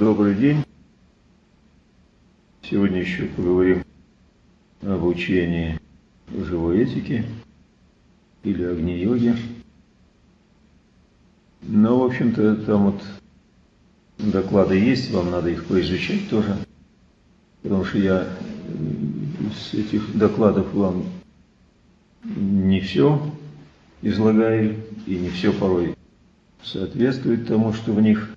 Добрый день. Сегодня еще поговорим об учении живой этики или огни-йоги. Но, в общем-то, там вот доклады есть, вам надо их поизучать тоже. Потому что я из этих докладов вам не все излагаю, и не все порой соответствует тому, что в них.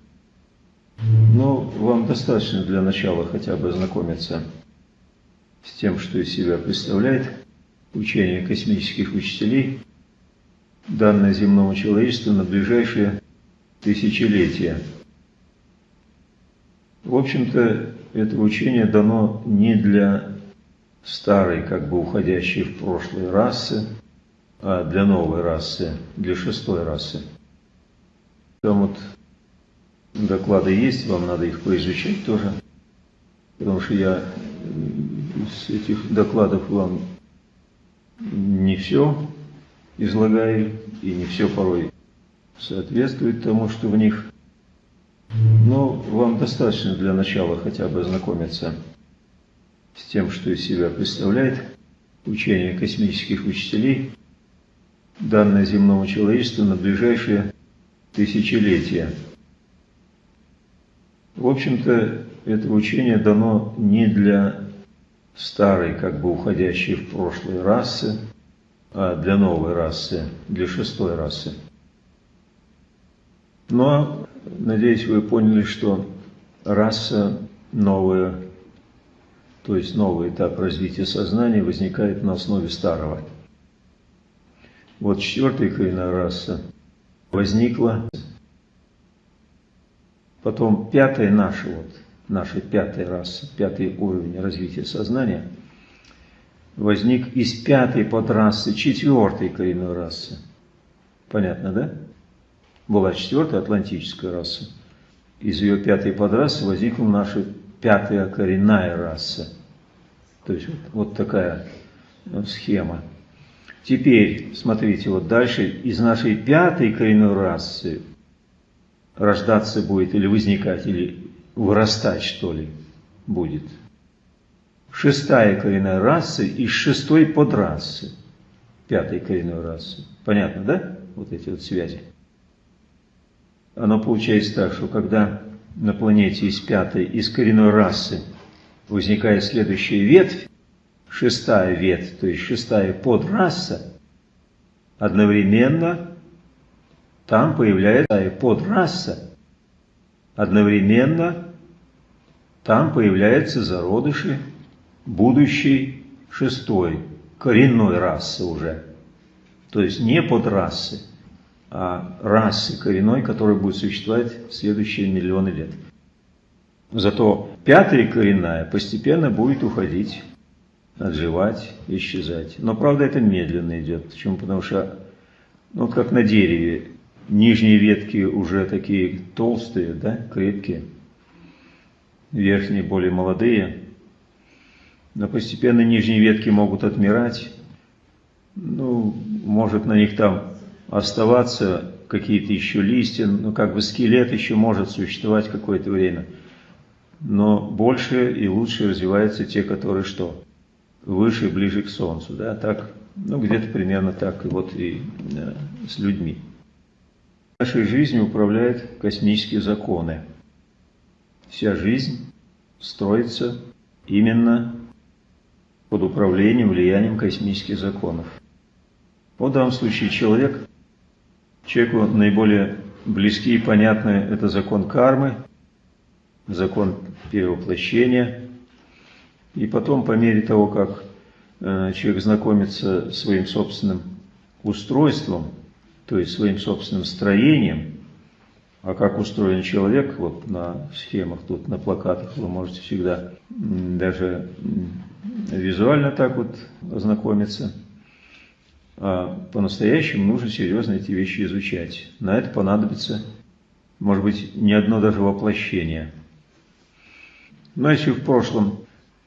Но вам достаточно для начала хотя бы ознакомиться с тем, что из себя представляет учение космических учителей, данное земному человечеству на ближайшие тысячелетия. В общем-то, это учение дано не для старой, как бы уходящей в прошлое расы, а для новой расы, для шестой расы. Там вот доклады есть, вам надо их поизучать тоже, потому что я из этих докладов вам не все излагаю, и не все порой соответствует тому, что в них. Но вам достаточно для начала хотя бы ознакомиться с тем, что из себя представляет учение космических учителей, данное земному человечеству на ближайшие тысячелетия. В общем-то, это учение дано не для старой, как бы уходящей в прошлое расы, а для новой расы, для шестой расы. Но, надеюсь, вы поняли, что раса новая, то есть новый этап развития сознания возникает на основе старого. Вот четвертая коренная раса возникла, потом пятая наша, вот, наша пятая раса, пятый уровень развития сознания, возник из пятой подрасы четвертой коренной расы. Понятно, да? Была четвертая атлантическая раса. Из ее пятой подрасы возникла наша пятая коренная раса. То есть вот, вот такая ну, схема. Теперь, смотрите, вот дальше из нашей пятой коренной расы рождаться будет или возникать, или вырастать, что ли, будет. Шестая коренная раса из шестой подрасы, пятой коренной расы. Понятно, да? Вот эти вот связи. Оно получается так, что когда на планете из пятой, из коренной расы возникает следующая ветвь, шестая ветвь, то есть шестая подраса, одновременно там появляется подраса, одновременно там появляются зародыши будущей шестой, коренной расы уже. То есть не подрасы, а расы коренной, которая будет существовать в следующие миллионы лет. Зато пятая коренная постепенно будет уходить, отживать, исчезать. Но правда это медленно идет. Почему? Потому что, ну как на дереве, Нижние ветки уже такие толстые, да, крепкие. Верхние более молодые. Но постепенно нижние ветки могут отмирать. Ну, может на них там оставаться какие-то еще листья, ну как бы скелет еще может существовать какое-то время. Но больше и лучше развиваются те, которые что? Выше, ближе к Солнцу, да, так, ну где-то примерно так и вот и э, с людьми. Нашей жизнью управляют космические законы. Вся жизнь строится именно под управлением, влиянием космических законов. Вот в данном случае человек, человеку наиболее близкий и понятный это закон кармы, закон перевоплощения. И потом, по мере того, как э, человек знакомится с своим собственным устройством, то есть своим собственным строением, а как устроен человек, вот на схемах, тут на плакатах вы можете всегда даже визуально так вот ознакомиться. А по-настоящему нужно серьезно эти вещи изучать. На это понадобится, может быть, не одно даже воплощение. Но если в прошлом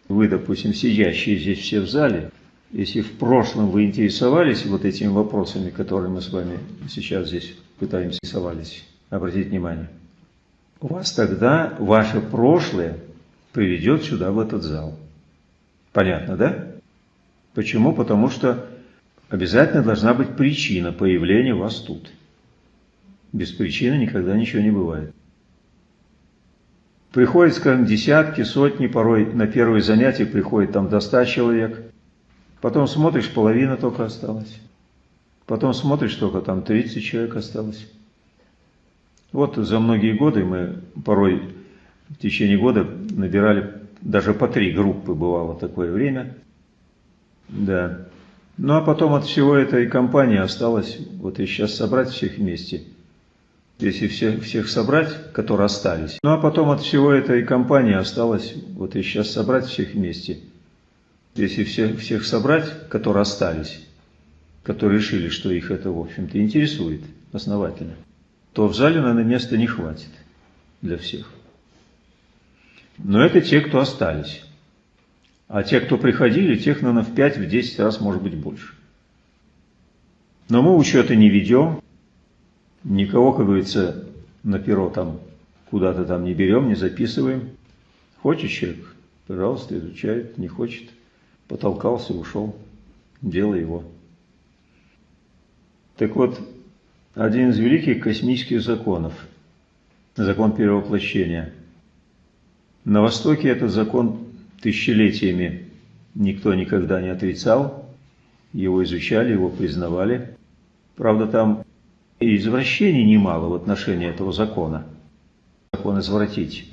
вы, допустим, сидящие здесь все в зале, если в прошлом вы интересовались вот этими вопросами, которые мы с вами сейчас здесь пытаемся интересовались, обратить внимание, вас тогда ваше прошлое приведет сюда, в этот зал. Понятно, да? Почему? Потому что обязательно должна быть причина появления вас тут. Без причины никогда ничего не бывает. Приходит, скажем, десятки, сотни, порой на первое занятие приходит там до ста человек. Потом смотришь, половина только осталась. Потом смотришь, только там 30 человек осталось. Вот за многие годы мы порой в течение года набирали даже по три группы, бывало такое время. Да. Ну а потом от всего этой компании осталось, вот и сейчас собрать всех вместе – если всех, всех собрать, которые остались. Ну а потом от всего этой компании осталось, вот и сейчас собрать всех вместе. Если всех, всех собрать, которые остались, которые решили, что их это, в общем-то, интересует основательно, то в зале, наверное, места не хватит для всех. Но это те, кто остались. А те, кто приходили, тех, наверное, в 5-10 раз, может быть, больше. Но мы учета не ведем, Никого, как говорится, на перо там куда-то там не берем, не записываем. Хочет человек, пожалуйста, изучает, не хочет, потолкался, ушел, дело его. Так вот, один из великих космических законов, закон перевоплощения. На Востоке этот закон тысячелетиями никто никогда не отрицал, его изучали, его признавали. Правда, там и извращений немало в отношении этого закона. Закон извратить.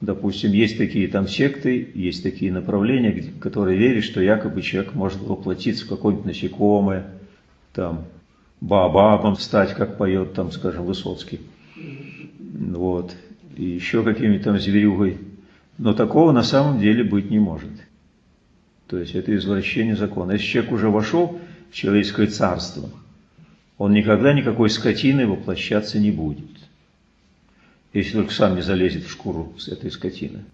Допустим, есть такие там секты, есть такие направления, которые верят, что якобы человек может воплотиться в какое-нибудь насекомое, там, баобабом стать, как поет там, скажем, Высоцкий. Вот. И еще какими-то там зверюгой. Но такого на самом деле быть не может. То есть это извращение закона. Если человек уже вошел в человеческое царство – он никогда никакой скотиной воплощаться не будет, если только сам не залезет в шкуру с этой скотины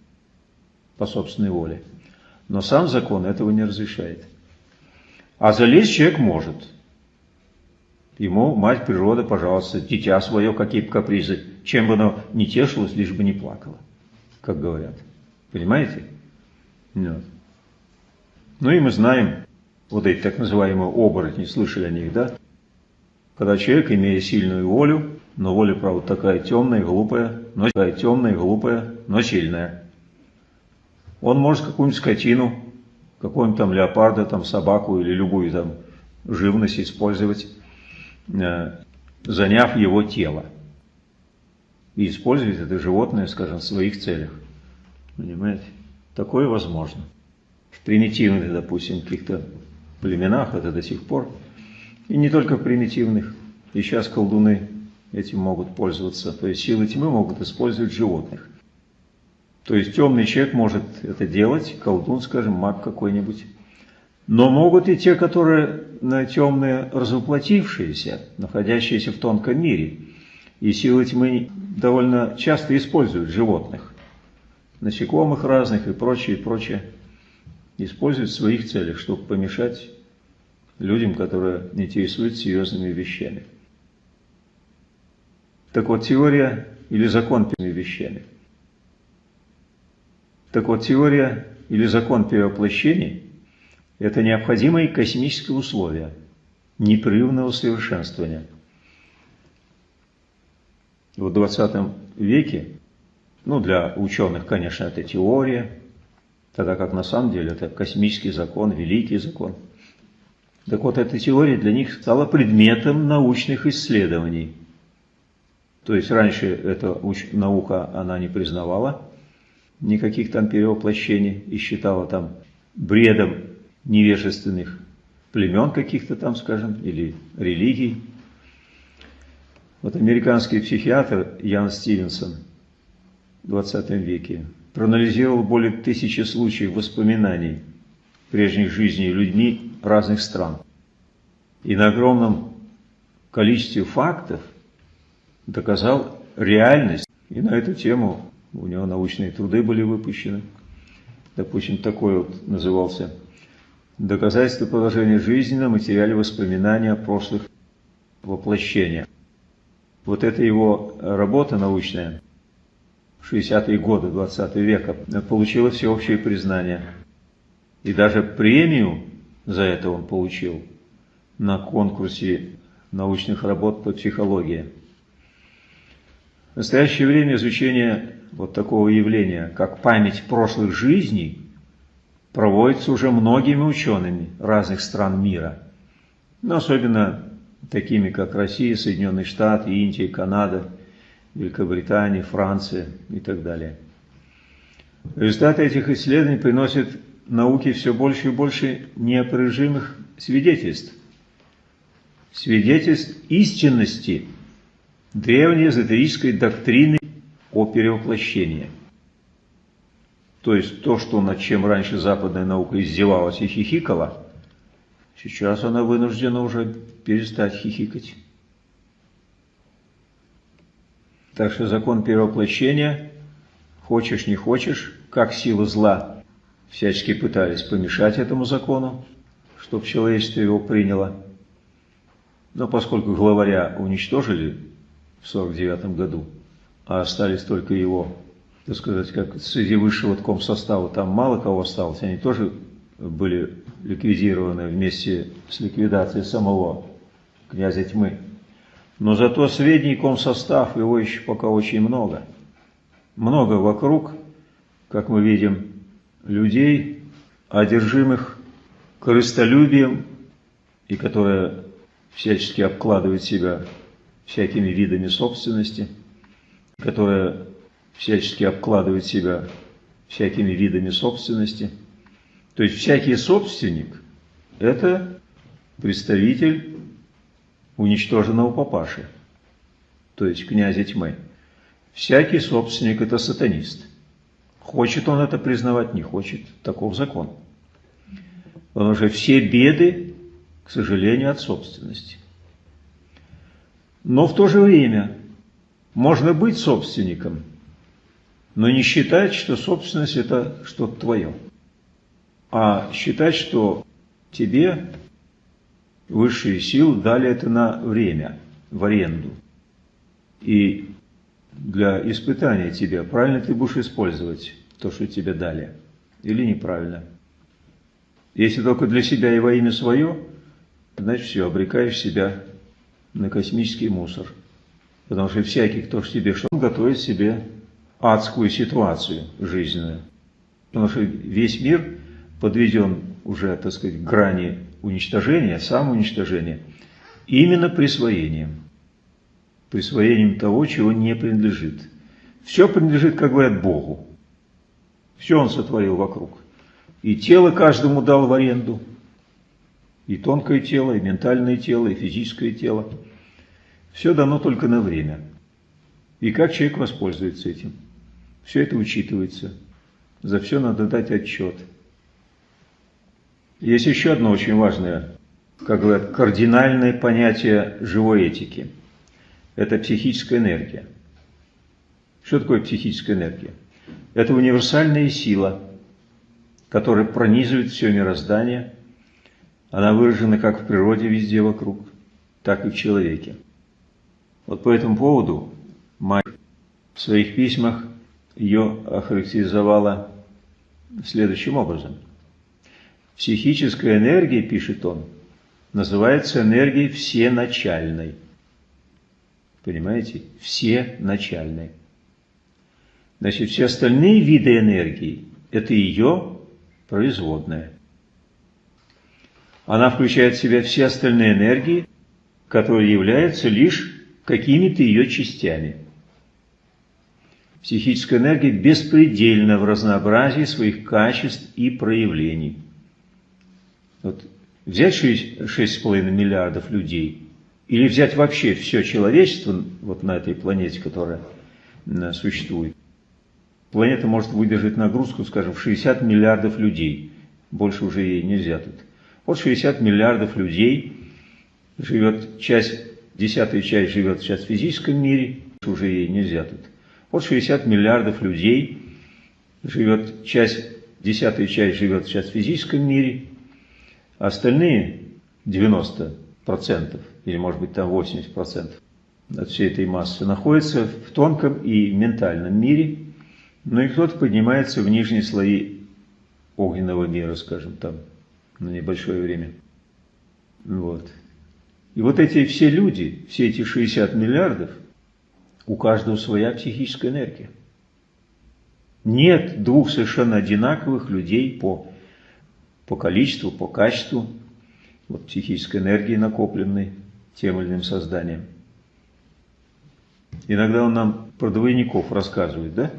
по собственной воле. Но сам закон этого не разрешает. А залезть человек может. Ему мать природа, пожалуйста, дитя свое, какие бы капризы, чем бы оно не тешилось, лишь бы не плакало, как говорят. Понимаете? Нет. Ну и мы знаем, вот эти так называемые оборотни, слышали о них, да? Когда человек, имея сильную волю, но воля, правда, такая темная, глупая, но такая темная, глупая, но сильная. Он может какую-нибудь скотину, какого-нибудь там леопарда, там собаку или любую там живность использовать, э, заняв его тело. И использовать это животное, скажем, в своих целях. Понимаете? Такое возможно. В примитивных, допустим, каких-то племенах это до сих пор и не только примитивных. И сейчас колдуны этим могут пользоваться. То есть силы тьмы могут использовать животных. То есть темный человек может это делать, колдун, скажем, маг какой-нибудь. Но могут и те, которые темные развоплотившиеся, находящиеся в тонком мире. И силы тьмы довольно часто используют животных, насекомых разных и прочее, и прочее. Используют в своих целях, чтобы помешать людям, которые интересуются серьезными вещами. Так вот, теория или закон вещами. Так вот, теория или закон перевоплощений – это необходимые космические условия непрерывного совершенствования. В 20 веке, ну, для ученых, конечно, это теория, тогда как на самом деле это космический закон, великий закон – так вот, эта теория для них стала предметом научных исследований. То есть раньше эта наука она не признавала никаких там перевоплощений и считала там бредом невежественных племен каких-то там, скажем, или религий. Вот американский психиатр Ян Стивенсон в 20 веке проанализировал более тысячи случаев воспоминаний прежних жизней людьми разных стран. И на огромном количестве фактов доказал реальность. И на эту тему у него научные труды были выпущены. Допустим, такой вот назывался «Доказательство положения жизни на материале воспоминания о прошлых воплощениях». Вот эта его работа научная 60-е годы 20 века, получила всеобщее признание. И даже премию за это он получил на конкурсе научных работ по психологии. В настоящее время изучение вот такого явления, как память прошлых жизней, проводится уже многими учеными разных стран мира, но особенно такими, как Россия, Соединенные Штаты, Индия, Канада, Великобритания, Франция и так далее. Результаты этих исследований приносят науке все больше и больше неопровержимых свидетельств. Свидетельств истинности древней эзотерической доктрины о перевоплощении. То есть то, что над чем раньше западная наука издевалась и хихикала, сейчас она вынуждена уже перестать хихикать. Так что закон перевоплощения, хочешь не хочешь, как сила зла, всячески пытались помешать этому закону, чтобы человечество его приняло. Но поскольку главаря уничтожили в 49 году, а остались только его так сказать, как среди высшего состава там мало кого осталось, они тоже были ликвидированы вместе с ликвидацией самого князя тьмы. Но зато средний комсостав, его еще пока очень много. Много вокруг, как мы видим, людей, одержимых корыстолюбием, и которые всячески обкладывают себя всякими видами собственности, которые всячески обкладывает себя всякими видами собственности. То есть всякий собственник – это представитель уничтоженного папаши, то есть князя тьмы. Всякий собственник – это сатанист. Хочет он это признавать, не хочет, таков закон. Потому что все беды, к сожалению, от собственности. Но в то же время можно быть собственником – но не считать, что собственность – это что-то твое, а считать, что тебе высшие силы дали это на время, в аренду. И для испытания тебя, правильно ты будешь использовать то, что тебе дали, или неправильно. Если только для себя и во имя свое, значит все, обрекаешь себя на космический мусор. Потому что всякий, кто ж тебе что готовит себе адскую ситуацию жизненную. Потому что весь мир подведен уже, так сказать, к грани уничтожения, самоуничтожения, именно присвоением. Присвоением того, чего не принадлежит. Все принадлежит, как говорят, Богу. Все Он сотворил вокруг. И тело каждому дал в аренду. И тонкое тело, и ментальное тело, и физическое тело. Все дано только на время. И как человек воспользуется этим? Все это учитывается. За все надо дать отчет. Есть еще одно очень важное, как говорят, кардинальное понятие живой этики. Это психическая энергия. Что такое психическая энергия? Это универсальная сила, которая пронизывает все мироздание. Она выражена как в природе везде вокруг, так и в человеке. Вот по этому поводу мать в своих письмах ее охарактеризовала следующим образом. Психическая энергия, пишет он, называется энергией всеначальной. Понимаете? Всеначальной. Значит, все остальные виды энергии – это ее производная. Она включает в себя все остальные энергии, которые являются лишь какими-то ее частями – Психическая энергия беспредельна в разнообразии своих качеств и проявлений. Вот взять 6,5 миллиардов людей или взять вообще все человечество вот на этой планете, которая существует. Планета может выдержать нагрузку, скажем, в 60 миллиардов людей. Больше уже ей нельзя тут. Вот 60 миллиардов людей живет, часть, десятая часть живет сейчас в физическом мире, уже ей нельзя тут. Вот 60 миллиардов людей живет, часть, десятая часть живет сейчас в физическом мире, остальные 90% или может быть там 80% от всей этой массы находятся в тонком и ментальном мире, Ну и кто-то поднимается в нижние слои огненного мира, скажем, там, на небольшое время. Вот. И вот эти все люди, все эти 60 миллиардов, у каждого своя психическая энергия. Нет двух совершенно одинаковых людей по, по количеству, по качеству вот, психической энергии, накопленной тем или иным созданием. Иногда он нам про двойников рассказывает, да?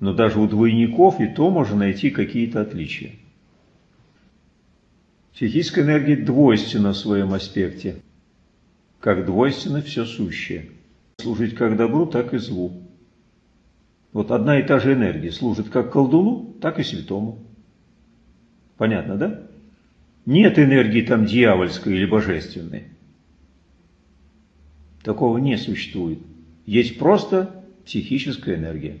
Но даже у двойников и то можно найти какие-то отличия. Психическая энергия двойственна в своем аспекте, как двойственно все сущее. Служить как добру, так и злу. Вот одна и та же энергия служит как колдуну, так и святому. Понятно, да? Нет энергии там дьявольской или божественной. Такого не существует. Есть просто психическая энергия.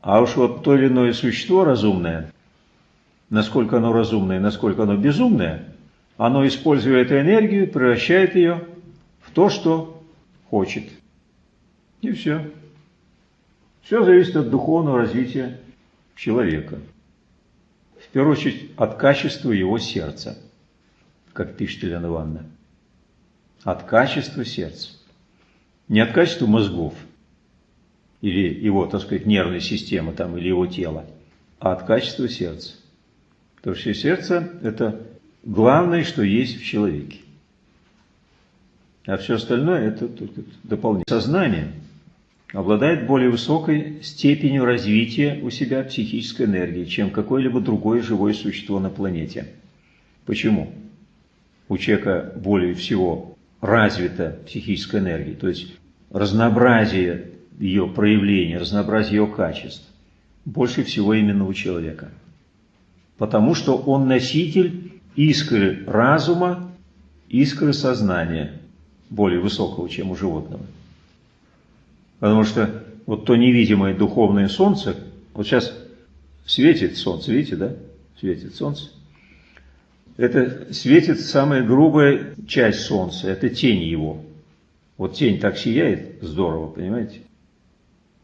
А уж вот то или иное существо разумное, насколько оно разумное, насколько оно безумное, оно, используя эту энергию, превращает ее то, что хочет. И все. Все зависит от духовного развития человека. В первую очередь от качества его сердца, как пишет Елена Ивановна. От качества сердца. Не от качества мозгов или его, так сказать, нервной системы там, или его тела, а от качества сердца. Потому что сердце – это главное, что есть в человеке. А все остальное – это только дополнение. Сознание обладает более высокой степенью развития у себя психической энергии, чем какое-либо другое живое существо на планете. Почему? У человека более всего развита психическая энергия, то есть разнообразие ее проявления, разнообразие ее качеств больше всего именно у человека – потому что он носитель искры разума, искры сознания, более высокого, чем у животного. Потому что вот то невидимое духовное солнце, вот сейчас светит солнце, видите, да? Светит солнце. Это светит самая грубая часть солнца, это тень его. Вот тень так сияет, здорово, понимаете?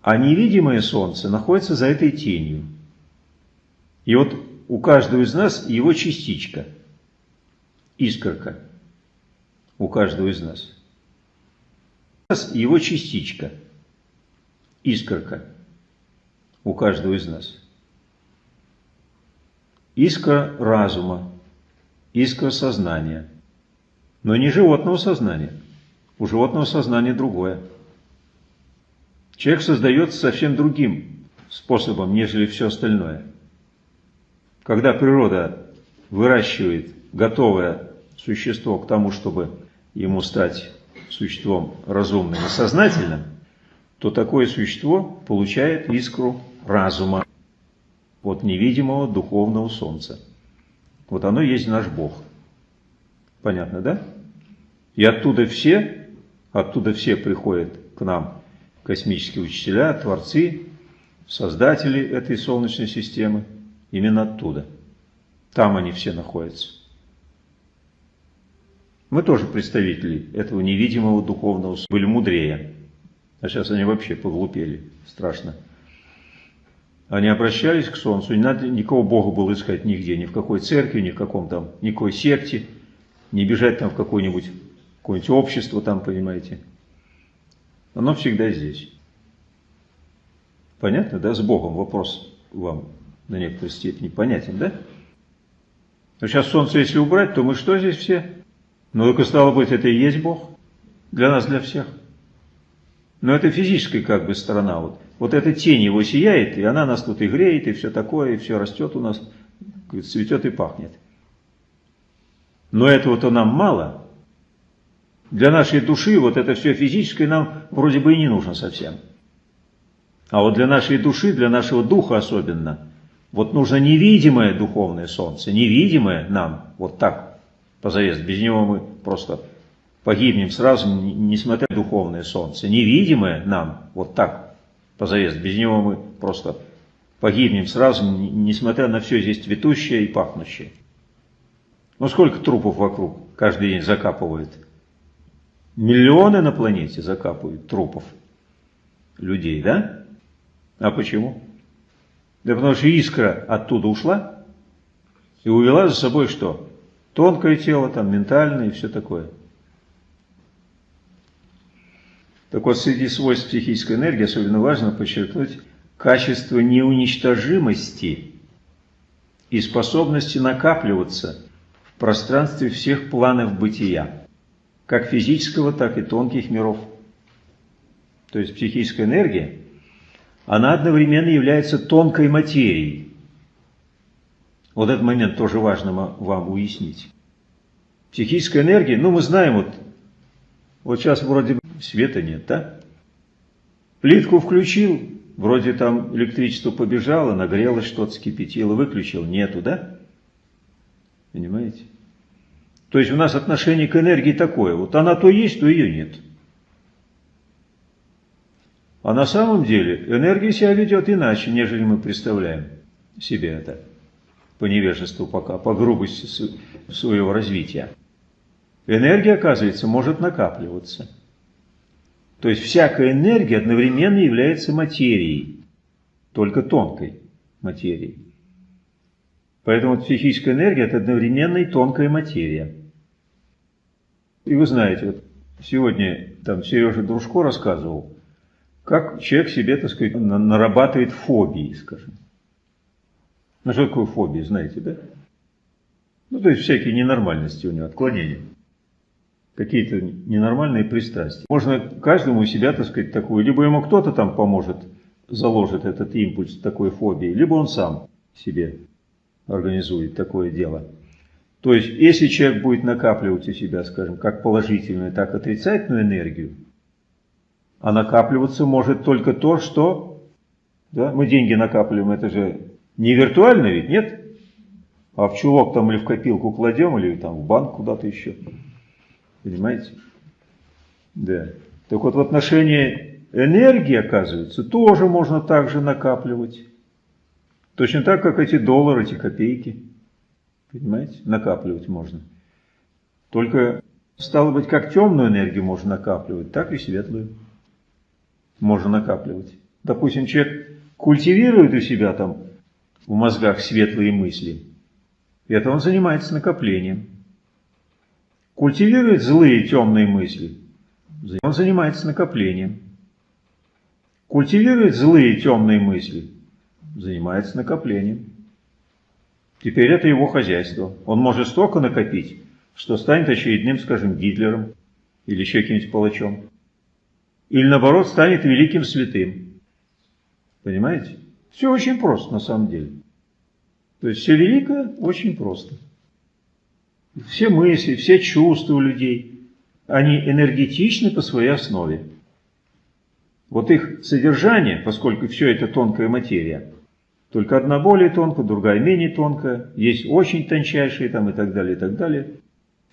А невидимое солнце находится за этой тенью. И вот у каждого из нас его частичка, искорка. У каждого из нас. Его частичка, искорка. У каждого из нас. Искра разума, искра сознания. Но не животного сознания. У животного сознания другое. Человек создается совсем другим способом, нежели все остальное. Когда природа выращивает готовое существо к тому, чтобы ему стать существом разумным и сознательным, то такое существо получает искру разума от невидимого духовного солнца. Вот оно есть наш Бог. Понятно, да? И оттуда все, оттуда все приходят к нам космические учителя, творцы, создатели этой Солнечной системы. Именно оттуда. Там они все находятся. Мы тоже представители этого невидимого духовного были мудрее. А сейчас они вообще поглупели. Страшно. Они обращались к Солнцу, не надо никого Бога было искать нигде, ни в какой церкви, ни в каком там, никакой секте, не бежать там в какое-нибудь какое-нибудь общество там, понимаете. Оно всегда здесь. Понятно, да? С Богом вопрос вам на некоторой степени понятен, да? Но сейчас Солнце, если убрать, то мы что здесь все? Ну, только стало быть, это и есть Бог для нас, для всех. Но это физическая как бы сторона. Вот, вот эта тень его сияет, и она нас тут и греет, и все такое, и все растет у нас, цветет и пахнет. Но этого-то нам мало. Для нашей души вот это все физическое нам вроде бы и не нужно совсем. А вот для нашей души, для нашего духа особенно – вот нужно невидимое духовное солнце, невидимое нам, вот так, позарез. Без него мы просто погибнем сразу, несмотря на духовное солнце. Невидимое нам, вот так, позарез. Без него мы просто погибнем сразу, несмотря на все здесь цветущее и пахнущее. Ну сколько трупов вокруг каждый день закапывают? Миллионы на планете закапывают трупов людей, да? А почему? Да потому что искра оттуда ушла и увела за собой что? Тонкое тело, там, ментальное и все такое. Так вот, среди свойств психической энергии особенно важно подчеркнуть качество неуничтожимости и способности накапливаться в пространстве всех планов бытия, как физического, так и тонких миров. То есть психическая энергия, она одновременно является тонкой материей. Вот этот момент тоже важно вам уяснить. Психическая энергия, ну мы знаем, вот, вот сейчас вроде света нет, да? Плитку включил, вроде там электричество побежало, нагрелось что-то, скипятило, выключил, нету, да? Понимаете? То есть у нас отношение к энергии такое, вот она то есть, то ее нет. А на самом деле энергия себя ведет иначе, нежели мы представляем себе это по невежеству пока, по грубости своего развития. Энергия, оказывается, может накапливаться. То есть всякая энергия одновременно является материей, только тонкой материей. Поэтому психическая энергия – это одновременно и тонкая материя. И вы знаете, вот сегодня там Сережа Дружко рассказывал, как человек себе, так сказать, нарабатывает фобии, скажем. Ну, что такое фобии, знаете, да? Ну, то есть всякие ненормальности у него, отклонения. Какие-то ненормальные пристрастия. Можно каждому себя, так сказать, такую, либо ему кто-то там поможет, заложит этот импульс такой фобии, либо он сам себе организует такое дело. То есть, если человек будет накапливать у себя, скажем, как положительную, так и отрицательную энергию, а накапливаться может только то, что... Да, мы деньги накапливаем, это же не виртуально ведь, нет? А в чулок там или в копилку кладем, или там в банк куда-то еще. Понимаете? Да. Так вот в отношении энергии, оказывается, тоже можно так же накапливать. Точно так, как эти доллары, эти копейки. Понимаете? Накапливать можно. Только, стало быть, как темную энергию можно накапливать, так и светлую можно накапливать. Допустим, человек культивирует у себя там в мозгах светлые мысли, это он занимается накоплением. Культивирует злые темные мысли, он занимается накоплением. Культивирует злые темные мысли, занимается накоплением. Теперь это его хозяйство. Он может столько накопить, что станет очередным, скажем, Гитлером или еще каким-нибудь палачом или наоборот станет великим святым. Понимаете? Все очень просто на самом деле. То есть все великое очень просто. Все мысли, все чувства у людей, они энергетичны по своей основе. Вот их содержание, поскольку все это тонкая материя, только одна более тонкая, другая менее тонкая, есть очень тончайшие там и так далее, и так далее.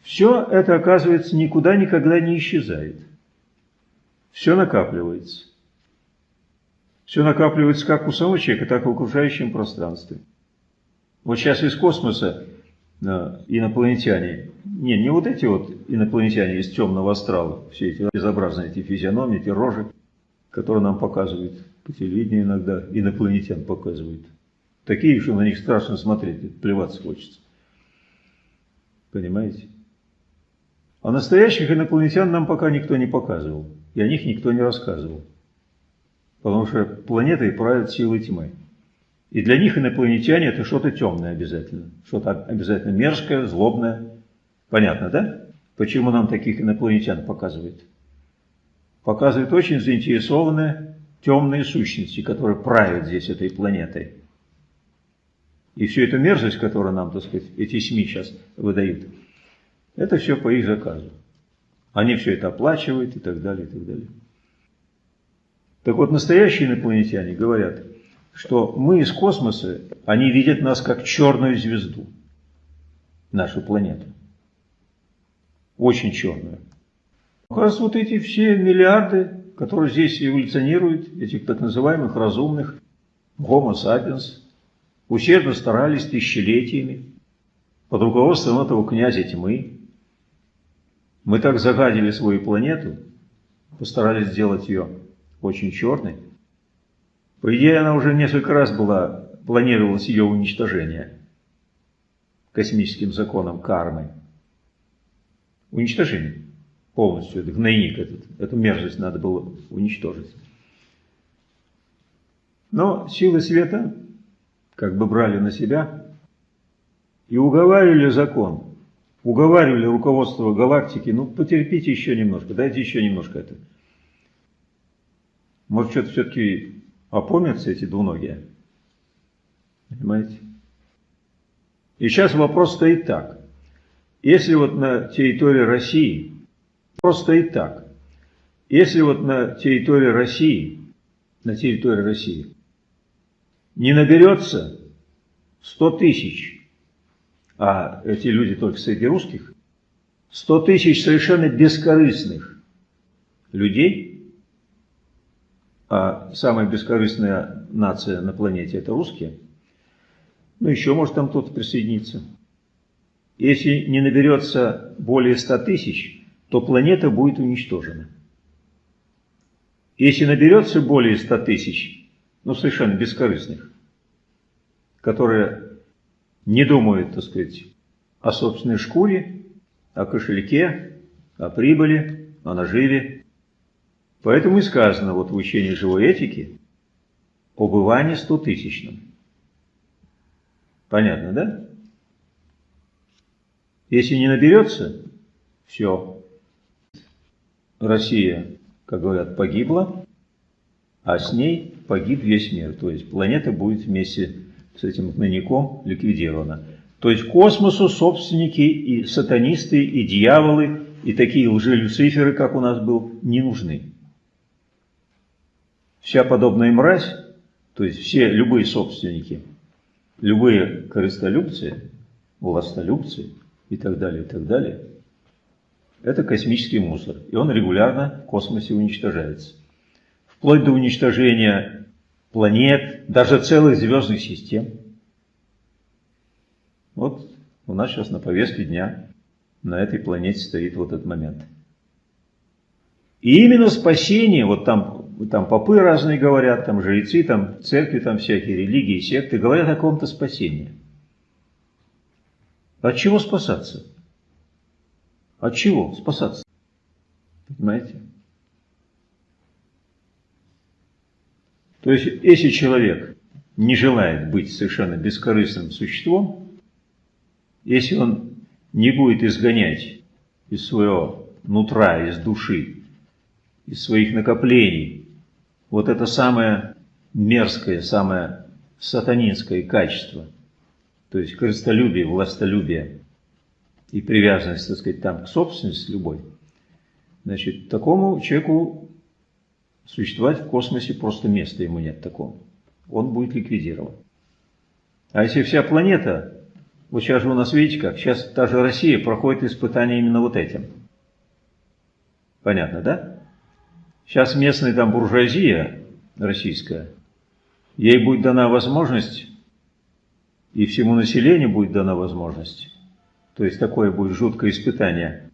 Все это, оказывается, никуда никогда не исчезает. Все накапливается. Все накапливается как у самого человека, так и в окружающем пространстве. Вот сейчас из космоса э, инопланетяне, не, не вот эти вот инопланетяне из темного астрала, все эти безобразные эти физиономии, эти рожи, которые нам показывают по телевидению иногда, инопланетян показывают. Такие, что на них страшно смотреть, плеваться хочется. Понимаете? А настоящих инопланетян нам пока никто не показывал и о них никто не рассказывал. Потому что планетой правят силы тьмы. И для них инопланетяне это что-то темное обязательно. Что-то обязательно мерзкое, злобное. Понятно, да? Почему нам таких инопланетян показывают? Показывают очень заинтересованные темные сущности, которые правят здесь этой планетой. И всю эту мерзость, которую нам, так сказать, эти СМИ сейчас выдают, это все по их заказу. Они все это оплачивают и так далее, и так далее. Так вот, настоящие инопланетяне говорят, что мы из космоса, они видят нас как черную звезду, нашу планету. Очень черную. Раз вот эти все миллиарды, которые здесь эволюционируют, этих так называемых разумных, Homo sapiens, усердно старались тысячелетиями под руководством этого князя тьмы, мы так загадили свою планету, постарались сделать ее очень черной. По идее, она уже несколько раз была планировалось ее уничтожение космическим законом кармы. Уничтожение полностью, этот гнойник, этот, эту мерзость надо было уничтожить. Но силы света как бы брали на себя и уговаривали закон, уговаривали руководство галактики, ну потерпите еще немножко, дайте еще немножко это. Может, что-то все-таки опомнятся эти двуногие? Понимаете? И сейчас вопрос стоит так. Если вот на территории России, вопрос стоит так. Если вот на территории России, на территории России не наберется 100 тысяч, а эти люди только среди русских, 100 тысяч совершенно бескорыстных людей, а самая бескорыстная нация на планете это русские, ну еще может там кто-то присоединиться. Если не наберется более 100 тысяч, то планета будет уничтожена. Если наберется более 100 тысяч, ну, совершенно бескорыстных, которые не думают, так сказать, о собственной шкуре, о кошельке, о прибыли, о наживе. Поэтому и сказано вот в учении живой этики об Иване стотысячном. Понятно, да? Если не наберется, все. Россия, как говорят, погибла, а с ней погиб весь мир. То есть планета будет вместе с этим гнойником ликвидирована. То есть космосу собственники и сатанисты, и дьяволы, и такие лжи-люциферы, как у нас был, не нужны. Вся подобная мразь, то есть все любые собственники, любые корыстолюбцы, властолюбцы и так далее, и так далее, это космический мусор, и он регулярно в космосе уничтожается вплоть до уничтожения планет, даже целых звездных систем. Вот у нас сейчас на повестке дня на этой планете стоит вот этот момент. И именно спасение, вот там, там попы разные говорят, там жрецы, там церкви, там всякие религии, секты, говорят о каком-то спасении. От чего спасаться? От чего спасаться? Понимаете? То есть, если человек не желает быть совершенно бескорыстным существом, если он не будет изгонять из своего нутра, из души, из своих накоплений вот это самое мерзкое, самое сатанинское качество, то есть крыстолюбие, властолюбие и привязанность, так сказать, там к собственности любой, значит, такому человеку Существовать в космосе просто места ему нет такого. Он будет ликвидирован. А если вся планета, вот сейчас же у нас, видите как, сейчас та же Россия проходит испытания именно вот этим. Понятно, да? Сейчас местная там буржуазия российская, ей будет дана возможность, и всему населению будет дана возможность, то есть такое будет жуткое испытание,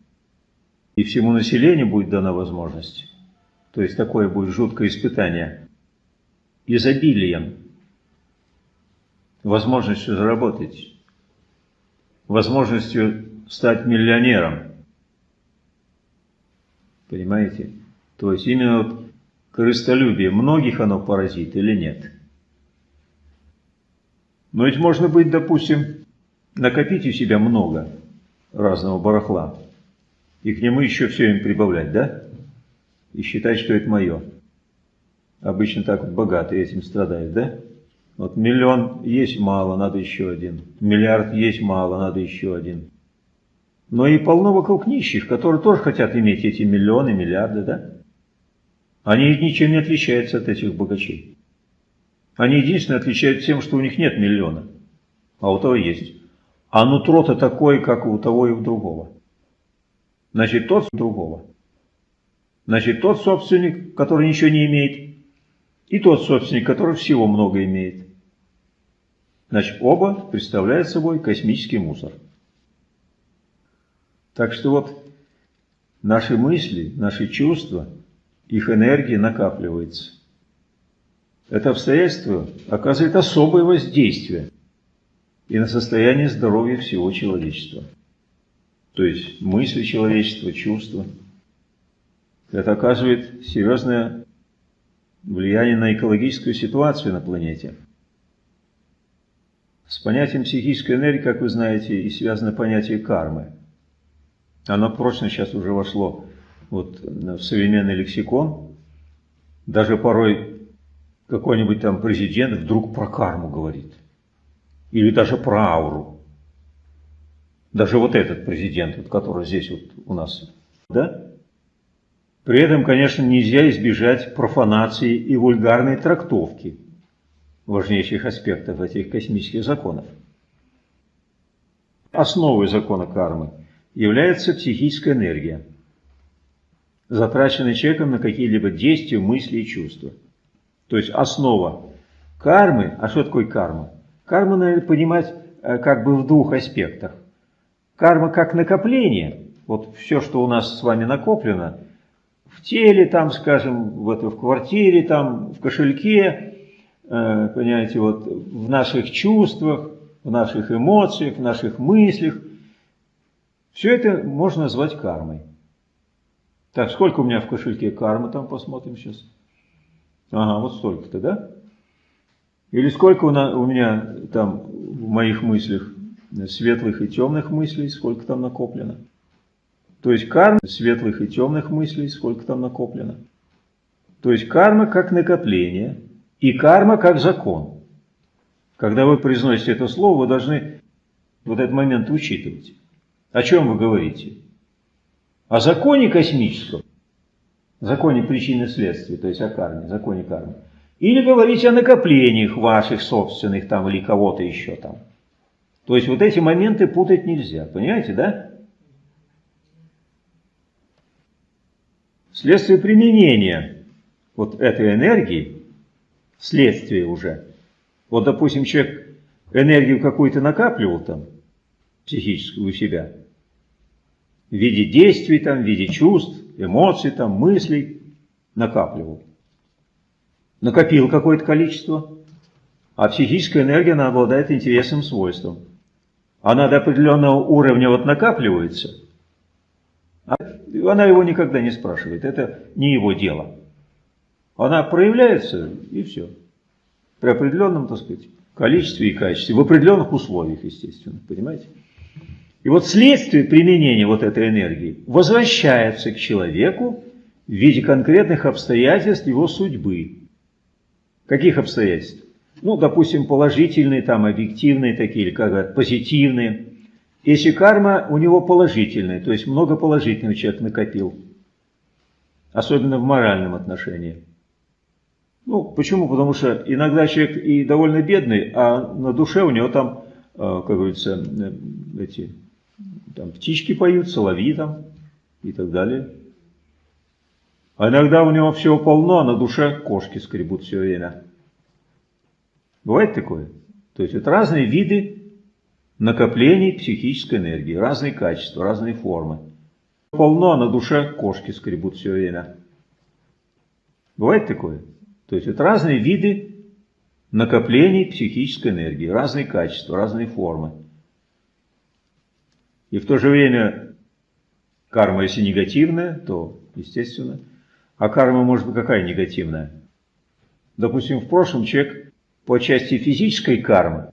и всему населению будет дана возможность. То есть такое будет жуткое испытание, изобилием, возможностью заработать, возможностью стать миллионером. Понимаете? То есть именно вот крыстолюбие, многих оно поразит или нет? Но ведь можно быть, допустим, накопить у себя много разного барахла, и к нему еще все им прибавлять, да? и считать, что это мое. Обычно так вот богатые этим страдают, да? Вот миллион есть мало, надо еще один. Миллиард есть мало, надо еще один. Но и полно вокруг нищих, которые тоже хотят иметь эти миллионы, миллиарды, да? Они ничем не отличаются от этих богачей. Они единственное отличаются тем, что у них нет миллиона, а у того есть. А нутро-то такое, как у того и у другого. Значит, тот другого. Значит, тот собственник, который ничего не имеет, и тот собственник, который всего много имеет. Значит, оба представляют собой космический мусор. Так что вот наши мысли, наши чувства, их энергия накапливается. это обстоятельство оказывает особое воздействие и на состояние здоровья всего человечества. То есть мысли человечества, чувства. Это оказывает серьезное влияние на экологическую ситуацию на планете. С понятием психической энергии, как вы знаете, и связано понятие кармы. Оно прочно сейчас уже вошло вот в современный лексикон. Даже порой какой-нибудь там президент вдруг про карму говорит. Или даже про ауру. Даже вот этот президент, вот, который здесь вот у нас. Да? При этом, конечно, нельзя избежать профанации и вульгарной трактовки важнейших аспектов этих космических законов. Основой закона кармы является психическая энергия, затраченная человеком на какие-либо действия, мысли и чувства. То есть основа кармы, а что такое карма? Карму надо понимать э, как бы в двух аспектах. Карма как накопление, вот все, что у нас с вами накоплено, в теле, там, скажем, в, это, в квартире, там, в кошельке, э, понимаете, вот в наших чувствах, в наших эмоциях, в наших мыслях. Все это можно назвать кармой. Так, сколько у меня в кошельке кармы, там посмотрим сейчас. Ага, вот столько-то, да? Или сколько у, на, у меня там в моих мыслях светлых и темных мыслей, сколько там накоплено? То есть карма светлых и темных мыслей, сколько там накоплено. То есть карма как накопление и карма как закон. Когда вы произносите это слово, вы должны вот этот момент учитывать. О чем вы говорите? О законе космическом, законе причины и следствия, то есть о карме, законе кармы. Или говорите о накоплениях ваших собственных там или кого-то еще там. То есть вот эти моменты путать нельзя, понимаете, да? Следствие применения вот этой энергии, следствие уже, вот, допустим, человек энергию какую-то накапливал там, психическую у себя, в виде действий там, в виде чувств, эмоций там, мыслей накапливал. Накопил какое-то количество, а психическая энергия, она обладает интересным свойством. Она до определенного уровня вот накапливается – она его никогда не спрашивает, это не его дело. Она проявляется, и все. При определенном, так сказать, количестве и качестве, в определенных условиях, естественно, понимаете? И вот следствие применения вот этой энергии возвращается к человеку в виде конкретных обстоятельств его судьбы. Каких обстоятельств? Ну, допустим, положительные, там, объективные такие, или как позитивные. Если карма у него положительная, то есть много положительного человек накопил, особенно в моральном отношении. Ну, почему? Потому что иногда человек и довольно бедный, а на душе у него там, э, как говорится, э, эти там птички поют, соловьи там и так далее. А иногда у него всего полно, а на душе кошки скребут все время. Бывает такое? То есть это разные виды накоплений психической энергии, разные качества, разные формы. Полно, а на душе кошки скребут все время. Бывает такое? То есть это разные виды накоплений психической энергии, разные качества, разные формы. И в то же время карма, если негативная, то естественно. А карма может быть какая негативная? Допустим, в прошлом человек по части физической кармы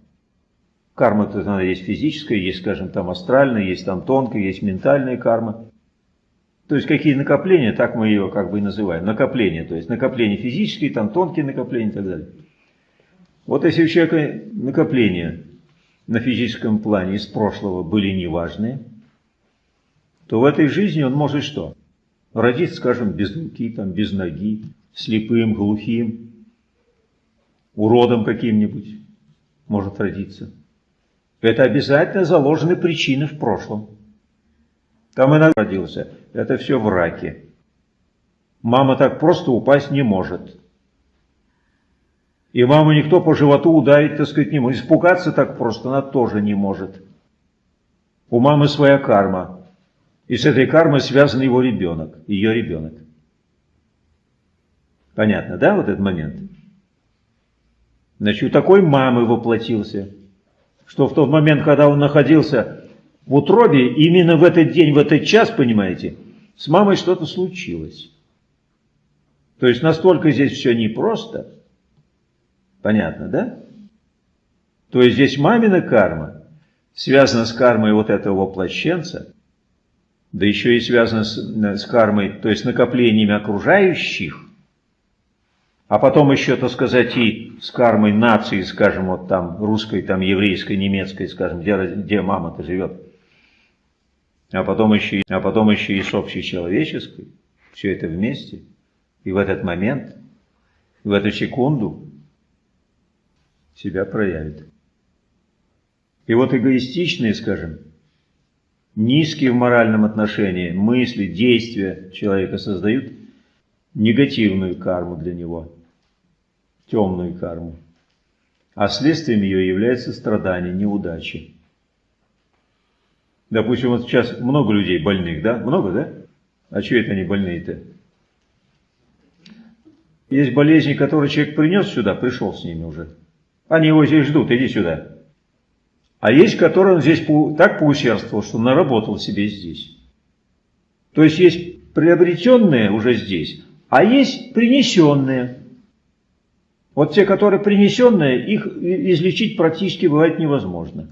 Карма-то она есть физическая, есть, скажем, там астральная, есть там тонкая, есть ментальная карма. То есть какие накопления, так мы ее как бы и называем. Накопления, то есть накопления физические, там тонкие накопления и так далее. Вот если у человека накопления на физическом плане из прошлого были неважные, то в этой жизни он может что? Родиться, скажем, без руки, там, без ноги, слепым, глухим, уродом каким-нибудь может родиться. Это обязательно заложены причины в прошлом. Там иногда родился. Это все в раке. Мама так просто упасть не может. И маму никто по животу ударить, так сказать, не может. Испугаться так просто она тоже не может. У мамы своя карма. И с этой кармой связан его ребенок, ее ребенок. Понятно, да, вот этот момент? Значит, у такой мамы воплотился, что в тот момент, когда он находился в утробе, именно в этот день, в этот час, понимаете, с мамой что-то случилось. То есть настолько здесь все непросто. Понятно, да? То есть здесь мамина карма связана с кармой вот этого воплощенца, да еще и связана с, с кармой, то есть накоплениями окружающих, а потом еще, так сказать, и с кармой нации, скажем, вот там русской, там еврейской, немецкой, скажем, где, где мама-то живет, а потом, еще, а потом еще и с общечеловеческой, все это вместе, и в этот момент, в эту секунду себя проявит. И вот эгоистичные, скажем, низкие в моральном отношении мысли, действия человека создают негативную карму для него, темную карму. А следствием ее является страдание, неудачи. Допустим, вот сейчас много людей больных, да? Много, да? А что это они больные-то? Есть болезни, которые человек принес сюда, пришел с ними уже. Они его здесь ждут, иди сюда. А есть, которые он здесь так поусердствовал, что наработал себе здесь. То есть есть приобретенные уже здесь, а есть принесенные. Вот те, которые принесенные, их излечить практически бывает невозможно.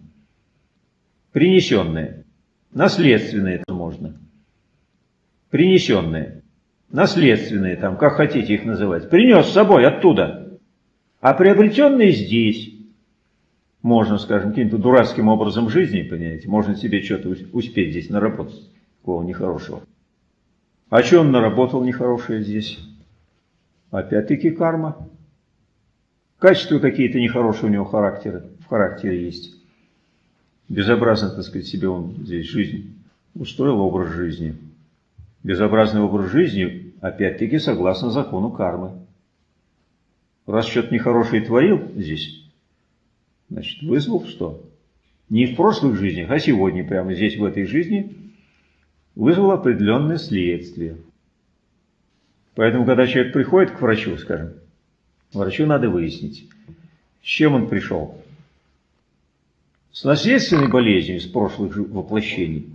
Принесенные. Наследственные это можно. Принесенные. Наследственные, там, как хотите их называть. Принес с собой оттуда. А приобретенные здесь можно, скажем, каким-то дурацким образом жизни, понимаете, можно себе что-то успеть здесь наработать, такого нехорошего. А что он наработал нехорошее здесь? Опять-таки карма. Качества какие-то нехорошие у него характеры, в характере есть. Безобразно, так сказать, себе он здесь жизнь устроил образ жизни. Безобразный образ жизни, опять-таки, согласно закону кармы. Раз что-то нехорошее творил здесь, Значит, вызвал что? Не в прошлых жизнях, а сегодня, прямо здесь, в этой жизни, вызвал определенное следствие. Поэтому, когда человек приходит к врачу, скажем, врачу надо выяснить, с чем он пришел. С наследственной болезнью из прошлых воплощений.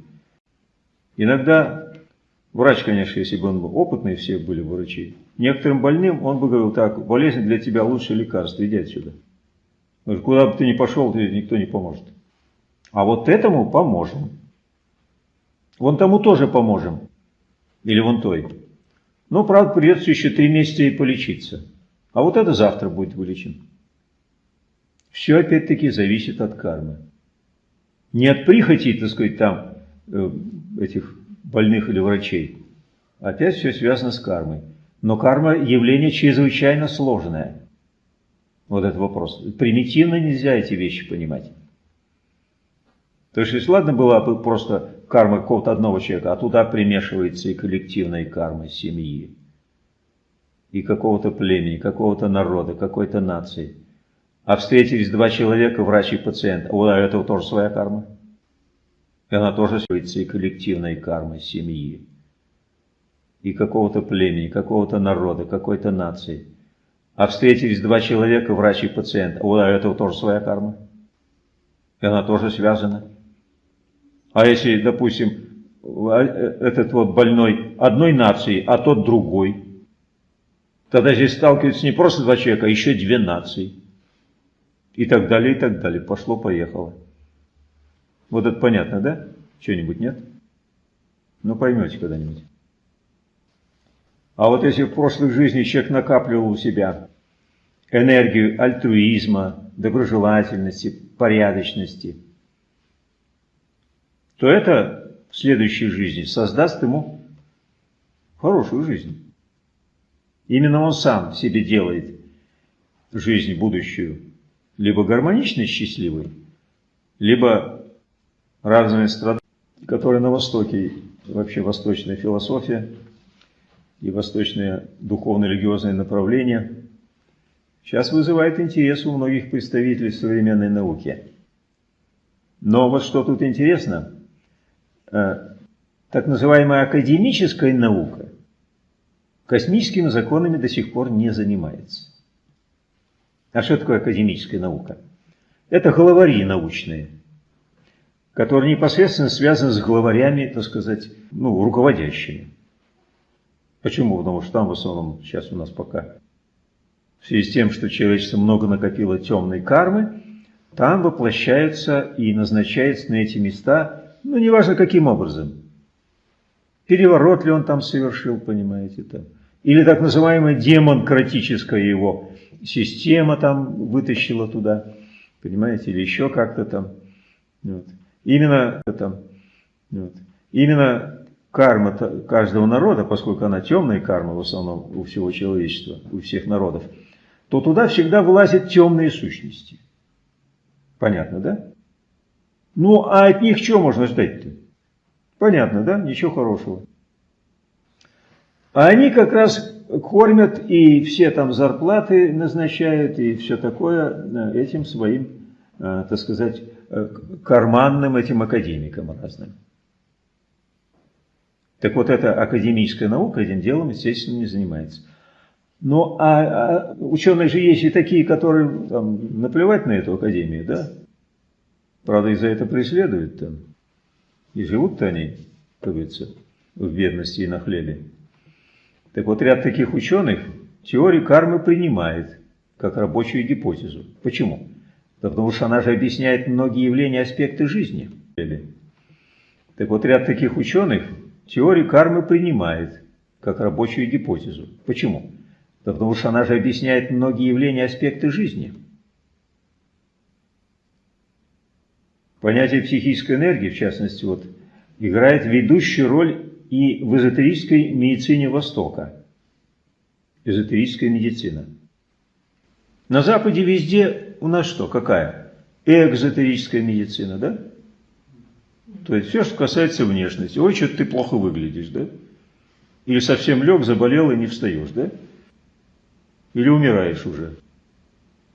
Иногда врач, конечно, если бы он был опытный, все были врачи, некоторым больным он бы говорил, так, болезнь для тебя лучшее лекарство, иди отсюда. Куда бы ты ни пошел, тебе никто не поможет. А вот этому поможем. Вон тому тоже поможем. Или вон той. Но, правда, придется еще три месяца и полечиться. А вот это завтра будет вылечен. Все опять-таки зависит от кармы. Не от прихоти, так сказать, там, э, этих больных или врачей. Опять все связано с кармой. Но карма явление чрезвычайно сложное. Вот этот вопрос. Примитивно нельзя эти вещи понимать. То есть, если ладно была бы просто карма какого-то одного человека, а туда примешивается и коллективная карма семьи, и какого-то племени, какого-то народа, какой-то нации. А встретились два человека, врач и пациент, у этого тоже своя карма. И она тоже связывается и коллективной кармой семьи, и какого-то племени, какого-то народа, какой-то нации а встретились два человека, врач и пациент, у этого тоже своя карма. И она тоже связана. А если, допустим, а, этот вот больной одной нации, а тот другой, тогда здесь сталкиваются не просто два человека, а еще две нации. И так далее, и так далее. Пошло-поехало. Вот это понятно, да? Что-нибудь нет? Ну, поймете когда-нибудь. А вот если в прошлых жизнях человек накапливал у себя энергию альтруизма, доброжелательности, порядочности, то это в следующей жизни создаст ему хорошую жизнь. Именно он сам себе делает жизнь будущую либо гармоничной, счастливой, либо разные страдания, которые на Востоке, вообще восточная философия и восточное духовно-религиозное направление сейчас вызывает интерес у многих представителей современной науки. Но вот что тут интересно, э, так называемая академическая наука космическими законами до сих пор не занимается. А что такое академическая наука? Это главари научные, которые непосредственно связаны с главарями, так сказать, ну, руководящими. Почему? Потому что там в основном сейчас у нас пока в связи с тем, что человечество много накопило темной кармы, там воплощаются и назначаются на эти места, ну, неважно каким образом. Переворот ли он там совершил, понимаете, там. Или так называемая демонкратическая его система там вытащила туда, понимаете, или еще как-то там. Вот. Именно, там, вот. Именно карма каждого народа, поскольку она темная карма в основном у всего человечества, у всех народов, то туда всегда вылазят темные сущности. Понятно, да? Ну, а от них что можно ждать-то? Понятно, да? Ничего хорошего. А они как раз кормят и все там зарплаты назначают и все такое этим своим, э, так сказать, э, карманным этим академикам разным. Так вот, эта академическая наука этим делом, естественно, не занимается. Ну, а, а ученые же есть и такие, которые там, наплевать на эту академию, да? Правда, и за это преследуют там. И живут-то они, как говорится, в бедности и на хлебе. Так вот, ряд таких ученых теорию кармы принимает как рабочую гипотезу. Почему? Да потому что она же объясняет многие явления, аспекты жизни. Так вот, ряд таких ученых теорию кармы принимает как рабочую гипотезу. Почему? Да потому что она же объясняет многие явления, аспекты жизни. Понятие психической энергии, в частности, вот, играет ведущую роль и в эзотерической медицине Востока. Эзотерическая медицина. На Западе везде у нас что? Какая? Экзотерическая медицина, да? То есть все, что касается внешности. Ой, что ты плохо выглядишь, да? Или совсем лег, заболел и не встаешь, да? или умираешь уже.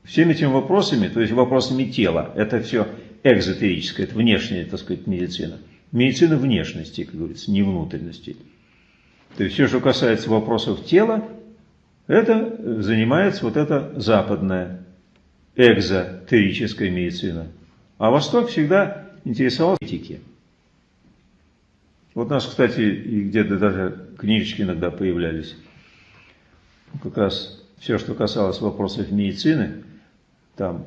Всеми этими вопросами, то есть вопросами тела, это все экзотерическое, это внешняя, так сказать, медицина. Медицина внешности, как говорится, не внутренности. То есть все, что касается вопросов тела, это занимается вот эта западная экзотерическая медицина. А Восток всегда интересовал этики. Вот у нас, кстати, и где-то даже книжечки иногда появлялись. Как раз все, что касалось вопросов медицины, там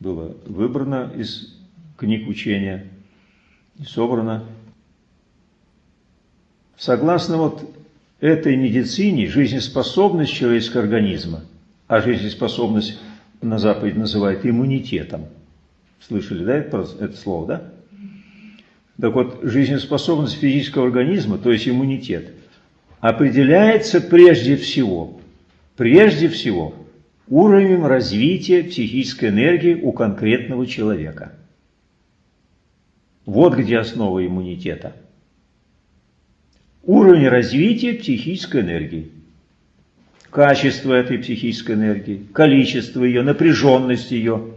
было выбрано из книг учения и собрано. Согласно вот этой медицине, жизнеспособность человеческого организма, а жизнеспособность на Западе называют иммунитетом. Слышали, да, это, это слово, да? Так вот, жизнеспособность физического организма, то есть иммунитет, определяется прежде всего Прежде всего, уровнем развития психической энергии у конкретного человека. Вот где основа иммунитета. Уровень развития психической энергии. Качество этой психической энергии, количество ее, напряженность ее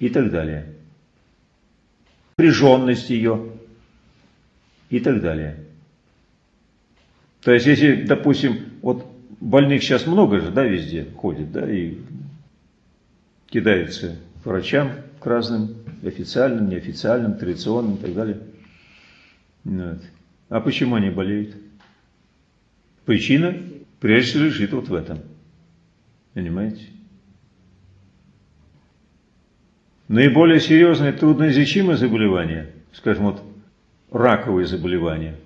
и так далее. Напряженность ее и так далее. То есть, если, допустим, вот больных сейчас много же, да, везде ходит, да, и кидаются к врачам, к разным, официальным, неофициальным, традиционным и так далее. Вот. А почему они болеют? Причина, прежде лежит вот в этом. Понимаете? Наиболее серьезное трудноизлечимое заболевание, скажем, вот раковые заболевания –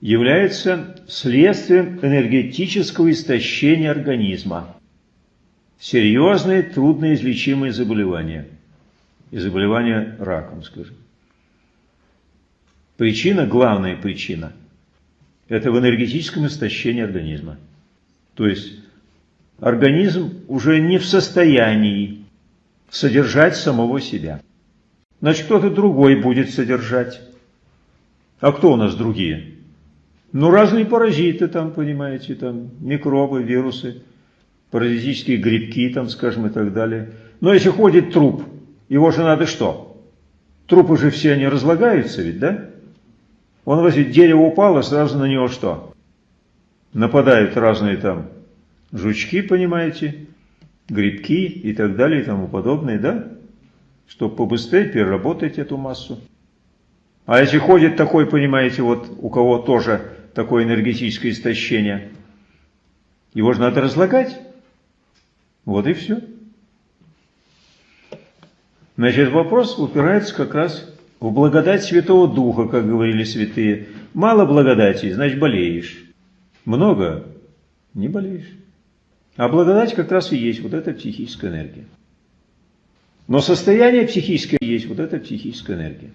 является следствием энергетического истощения организма. Серьезные, трудноизлечимые заболевания. И заболевания раком, скажем. Причина, главная причина, это в энергетическом истощении организма. То есть организм уже не в состоянии содержать самого себя. Значит, кто-то другой будет содержать. А кто у нас другие? Ну, разные паразиты там, понимаете, там, микробы, вирусы, паразитические грибки там, скажем, и так далее. Но если ходит труп, его же надо что? Трупы же все они разлагаются ведь, да? Он возит, дерево упало, сразу на него что? Нападают разные там жучки, понимаете, грибки и так далее и тому подобное, да? Чтобы побыстрее переработать эту массу. А если ходит такой, понимаете, вот у кого тоже такое энергетическое истощение, его же надо разлагать. Вот и все. Значит, вопрос упирается как раз в благодать Святого Духа, как говорили святые. Мало благодати, значит болеешь. Много – не болеешь. А благодать как раз и есть вот эта психическая энергия. Но состояние психическое есть вот эта психическая энергия.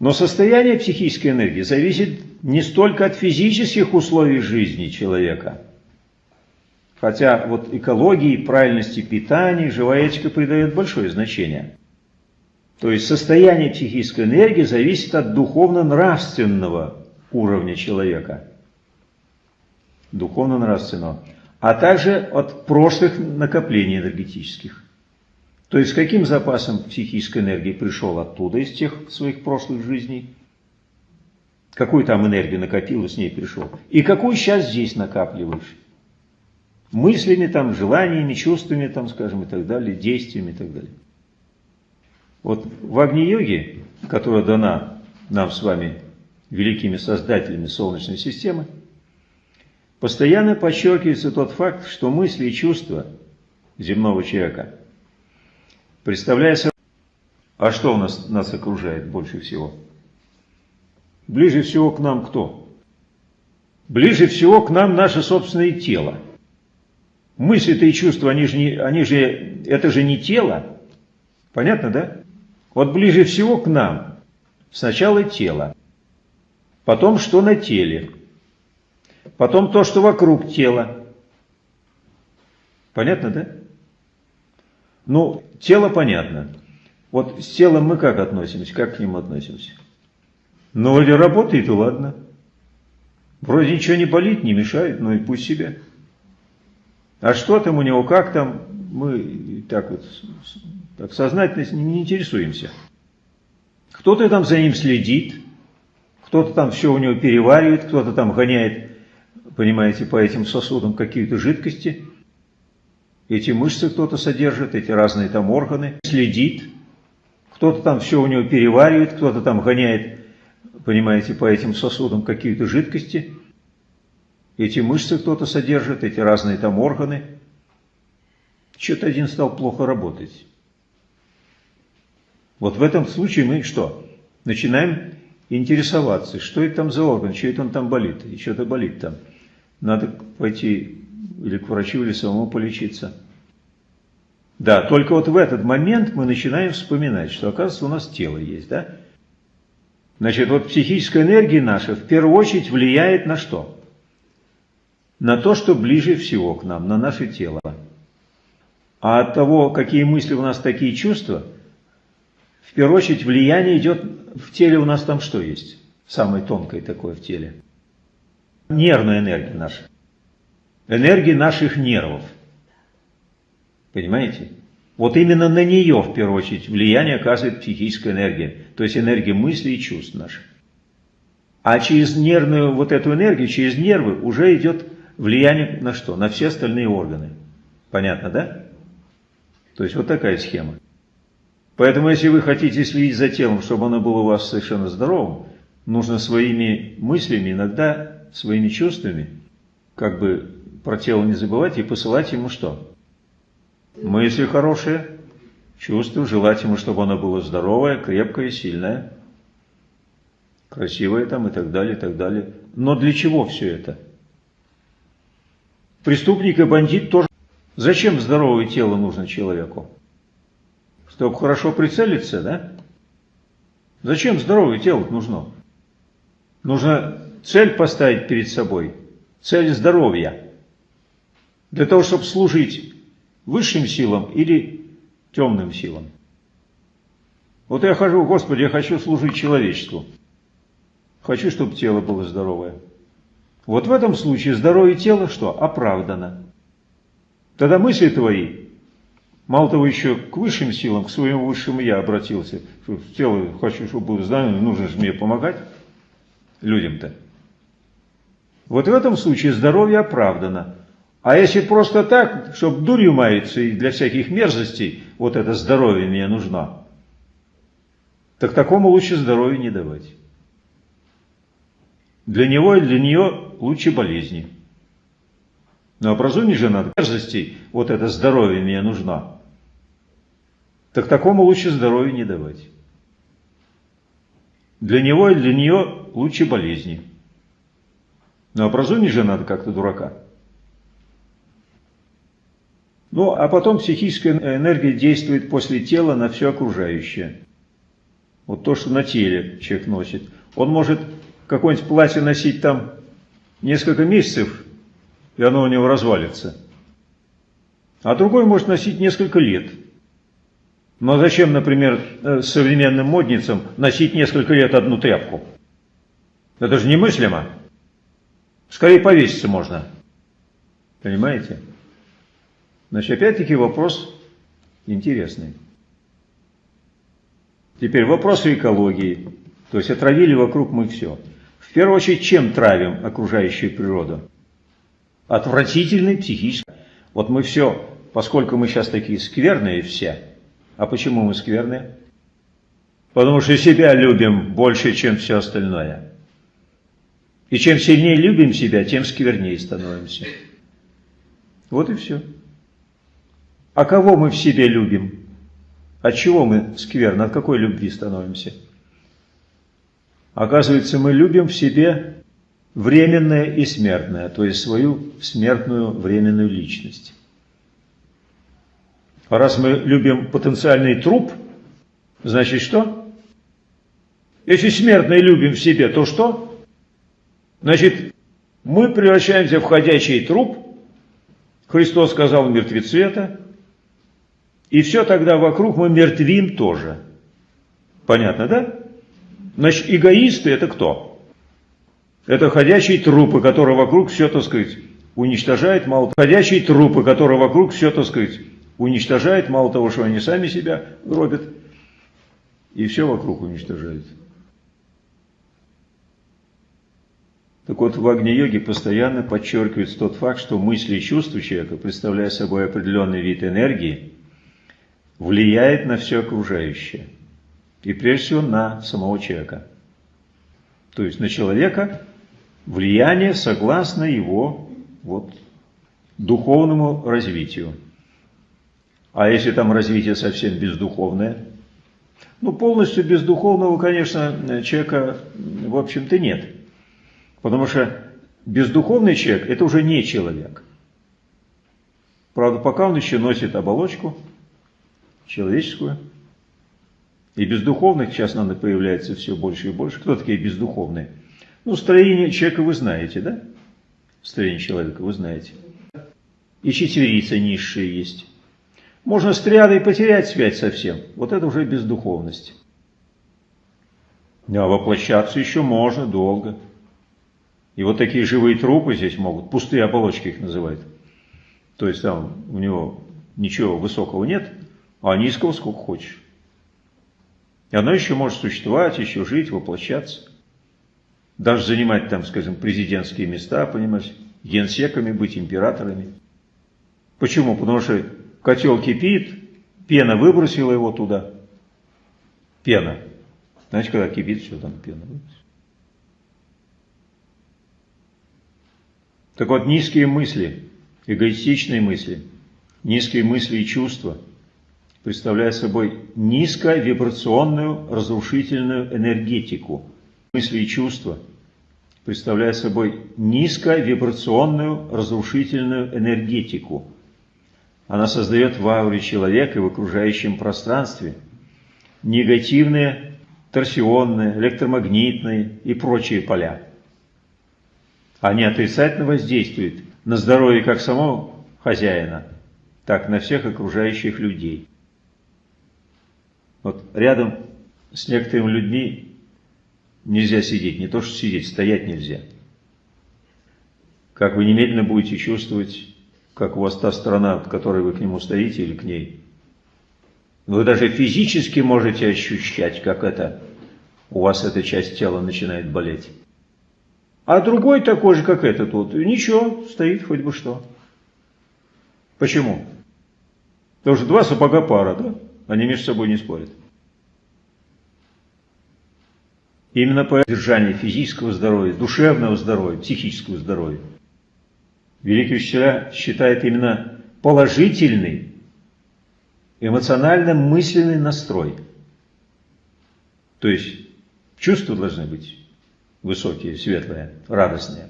Но состояние психической энергии зависит не столько от физических условий жизни человека, хотя вот экологии, правильности питания живая этика придает большое значение. То есть состояние психической энергии зависит от духовно-нравственного уровня человека. Духовно-нравственного. А также от прошлых накоплений энергетических. То есть каким запасом психической энергии пришел оттуда, из тех своих прошлых жизней, какую там энергию накопил и с ней пришел, и какую сейчас здесь накапливаешь. Мыслями, там, желаниями, чувствами, там, скажем, и так далее, действиями и так далее. Вот в Агни-йоге, которая дана нам с вами великими создателями Солнечной системы, постоянно подчеркивается тот факт, что мысли и чувства земного человека – Представляя собой, а что у нас, нас окружает больше всего? Ближе всего к нам кто? Ближе всего к нам наше собственное тело. Мысли-то и чувства, они же, не, они же, это же не тело. Понятно, да? Вот ближе всего к нам сначала тело, потом что на теле, потом то, что вокруг тела. Понятно, да? Ну, тело понятно. Вот с телом мы как относимся, как к нему относимся? Ну, вроде работает, и ладно. Вроде ничего не болит, не мешает, ну и пусть себе. А что там у него, как там, мы так вот так сознательно не интересуемся. Кто-то там за ним следит, кто-то там все у него переваривает, кто-то там гоняет, понимаете, по этим сосудам какие-то жидкости – эти мышцы кто-то содержит, эти разные там органы, следит, кто-то там все у него переваривает, кто-то там гоняет, понимаете, по этим сосудам какие-то жидкости. Эти мышцы кто-то содержит, эти разные там органы. Что-то один стал плохо работать. Вот в этом случае мы что? Начинаем интересоваться, что это там за орган, что это он там болит, и что-то болит там. Надо пойти или к врачу, или самому полечиться. Да, только вот в этот момент мы начинаем вспоминать, что, оказывается, у нас тело есть, да? Значит, вот психическая энергия наша в первую очередь влияет на что? На то, что ближе всего к нам, на наше тело. А от того, какие мысли у нас, такие чувства, в первую очередь влияние идет в теле у нас там что есть? Самое тонкое такое в теле. Нервная энергия наша энергии наших нервов. Понимаете? Вот именно на нее, в первую очередь, влияние оказывает психическая энергия, то есть энергия мыслей и чувств наших. А через нервную вот эту энергию, через нервы уже идет влияние на что? На все остальные органы. Понятно, да? То есть вот такая схема. Поэтому, если вы хотите следить за телом, чтобы оно было у вас совершенно здоровым, нужно своими мыслями, иногда своими чувствами, как бы про тело не забывать и посылать ему что? Мысли хорошие, чувства, желать ему, чтобы оно было здоровое, крепкое, сильное, красивое там и так далее, и так далее. Но для чего все это? Преступник и бандит тоже. Зачем здоровое тело нужно человеку? Чтобы хорошо прицелиться, да? Зачем здоровое тело нужно? Нужно цель поставить перед собой, цель здоровья для того, чтобы служить высшим силам или темным силам. Вот я хожу, Господи, я хочу служить человечеству. Хочу, чтобы тело было здоровое. Вот в этом случае здоровье тела что? Оправдано. Тогда мысли твои, мало того, еще к высшим силам, к своему высшему я обратился. Что тело хочу, чтобы было здоровым, нужно же мне помогать людям-то. Вот в этом случае здоровье оправдано. А если просто так, чтобы дурью маяться и для всяких мерзостей, вот это здоровье мне нужно, так такому лучше здоровье не давать. Для него и для нее лучше болезни. Но образуме же надо мерзостей, вот это здоровье мне нужно, так такому лучше здоровье не давать. Для него и для нее лучше болезни. Но образуме же надо как-то дурака. Ну, а потом психическая энергия действует после тела на все окружающее. Вот то, что на теле человек носит. Он может какое-нибудь платье носить там несколько месяцев, и оно у него развалится. А другой может носить несколько лет. Но зачем, например, э, современным модницам носить несколько лет одну тряпку? Это же немыслимо. Скорее повеситься можно. Понимаете? Значит, опять-таки вопрос интересный. Теперь вопросы экологии. То есть отравили вокруг мы все. В первую очередь, чем травим окружающую природу? Отвратительный психический. Вот мы все, поскольку мы сейчас такие скверные все, а почему мы скверные? Потому что себя любим больше, чем все остальное. И чем сильнее любим себя, тем сквернее становимся. Вот и все. А кого мы в себе любим? От чего мы скверно, от какой любви становимся? Оказывается, мы любим в себе временное и смертное, то есть свою смертную временную личность. Раз мы любим потенциальный труп, значит что? Если смертное любим в себе, то что? Значит, мы превращаемся в ходячий труп. Христос сказал, мертвецы это. И все тогда вокруг мы мертвим тоже. Понятно, да? Значит, эгоисты это кто? Это ходячие трупы, которые вокруг все, так сказать, уничтожает мало Ходячие трупы, которые вокруг все, так сказать, уничтожает, мало того, что они сами себя гробят, и все вокруг уничтожают. Так вот, в Агни-йоге постоянно подчеркивается тот факт, что мысли и чувства человека, представляя собой определенный вид энергии, влияет на все окружающее. И прежде всего на самого человека. То есть на человека влияние согласно его вот, духовному развитию. А если там развитие совсем бездуховное? Ну, полностью бездуховного, конечно, человека, в общем-то, нет. Потому что бездуховный человек – это уже не человек. Правда, пока он еще носит оболочку – человеческую. И бездуховных сейчас, надо, появляется все больше и больше. Кто такие бездуховные? Ну, строение человека вы знаете, да? Строение человека вы знаете. И четверица низшие есть. Можно с триадой потерять связь совсем. Вот это уже бездуховность. А воплощаться еще можно долго. И вот такие живые трупы здесь могут, пустые оболочки их называют. То есть там у него ничего высокого нет, а низкого сколько хочешь. И оно еще может существовать, еще жить, воплощаться. Даже занимать там, скажем, президентские места, понимаешь, генсеками быть, императорами. Почему? Потому что котел кипит, пена выбросила его туда. Пена. Знаете, когда кипит, все там пена Так вот, низкие мысли, эгоистичные мысли, низкие мысли и чувства – представляя собой низковибрационную разрушительную энергетику мысли и чувства, представляя собой низковибрационную разрушительную энергетику. Она создает в ауре человека и в окружающем пространстве негативные, торсионные, электромагнитные и прочие поля. Они отрицательно воздействуют на здоровье как самого хозяина, так и на всех окружающих людей. Вот рядом с некоторыми людьми нельзя сидеть, не то что сидеть, стоять нельзя. Как вы немедленно будете чувствовать, как у вас та сторона, от которой вы к нему стоите или к ней. Вы даже физически можете ощущать, как это у вас эта часть тела начинает болеть. А другой такой же, как этот вот, ничего, стоит хоть бы что. Почему? Потому что два сапога пара, да? Они между собой не спорят. Именно по поддержанию физического здоровья, душевного здоровья, психического здоровья. Великий учителя считает именно положительный, эмоционально-мысленный настрой. То есть чувства должны быть высокие, светлые, радостные.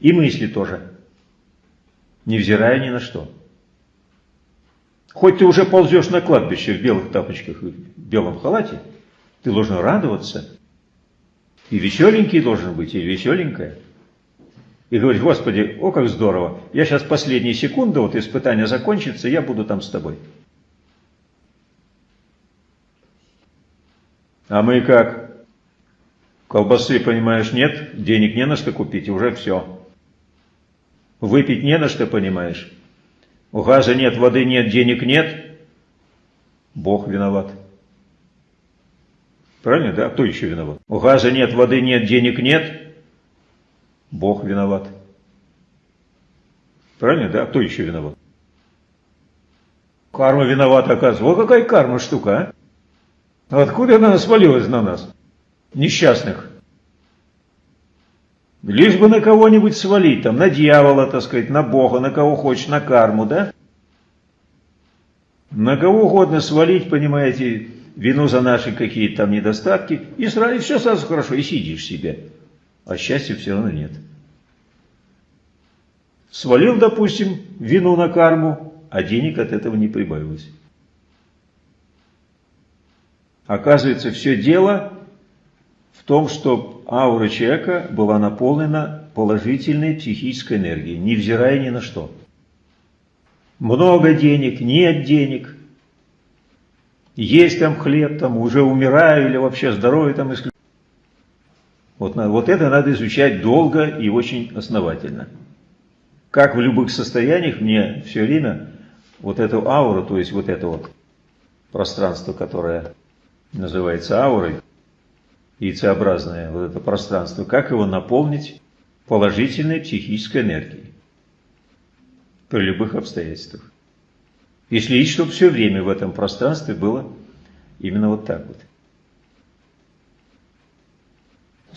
И мысли тоже, невзирая ни на что. Хоть ты уже ползешь на кладбище в белых тапочках и в белом халате, ты должен радоваться. И веселенький должен быть, и веселенькая. И говорить, Господи, о как здорово, я сейчас последние секунды, вот испытание закончится, я буду там с тобой. А мы как? Колбасы, понимаешь, нет, денег не на что купить, уже все. Выпить не на что, понимаешь. У газа нет, воды нет, денег нет. Бог виноват. Правильно, да? А кто еще виноват? У газа нет, воды нет, денег нет. Бог виноват. Правильно, да? Кто еще виноват? Карма виновата, оказывается. Вот какая карма штука, а? Откуда она свалилась на нас? Несчастных. Лишь бы на кого-нибудь свалить, там, на дьявола, так сказать, на Бога, на кого хочешь, на карму, да? На кого угодно свалить, понимаете, вину за наши какие-то там недостатки, и сразу все сразу хорошо, и сидишь себе. А счастья все равно нет. Свалил, допустим, вину на карму, а денег от этого не прибавилось. Оказывается, все дело в том, что аура человека была наполнена положительной психической энергией, невзирая ни на что. Много денег, нет денег, есть там хлеб, там уже умираю или вообще здоровье там исключительно. Вот, вот это надо изучать долго и очень основательно. Как в любых состояниях мне все время вот эту ауру, то есть вот это вот пространство, которое называется аурой, яйцеобразное вот это пространство, как его наполнить положительной психической энергией при любых обстоятельствах. И следить, чтобы все время в этом пространстве было именно вот так вот.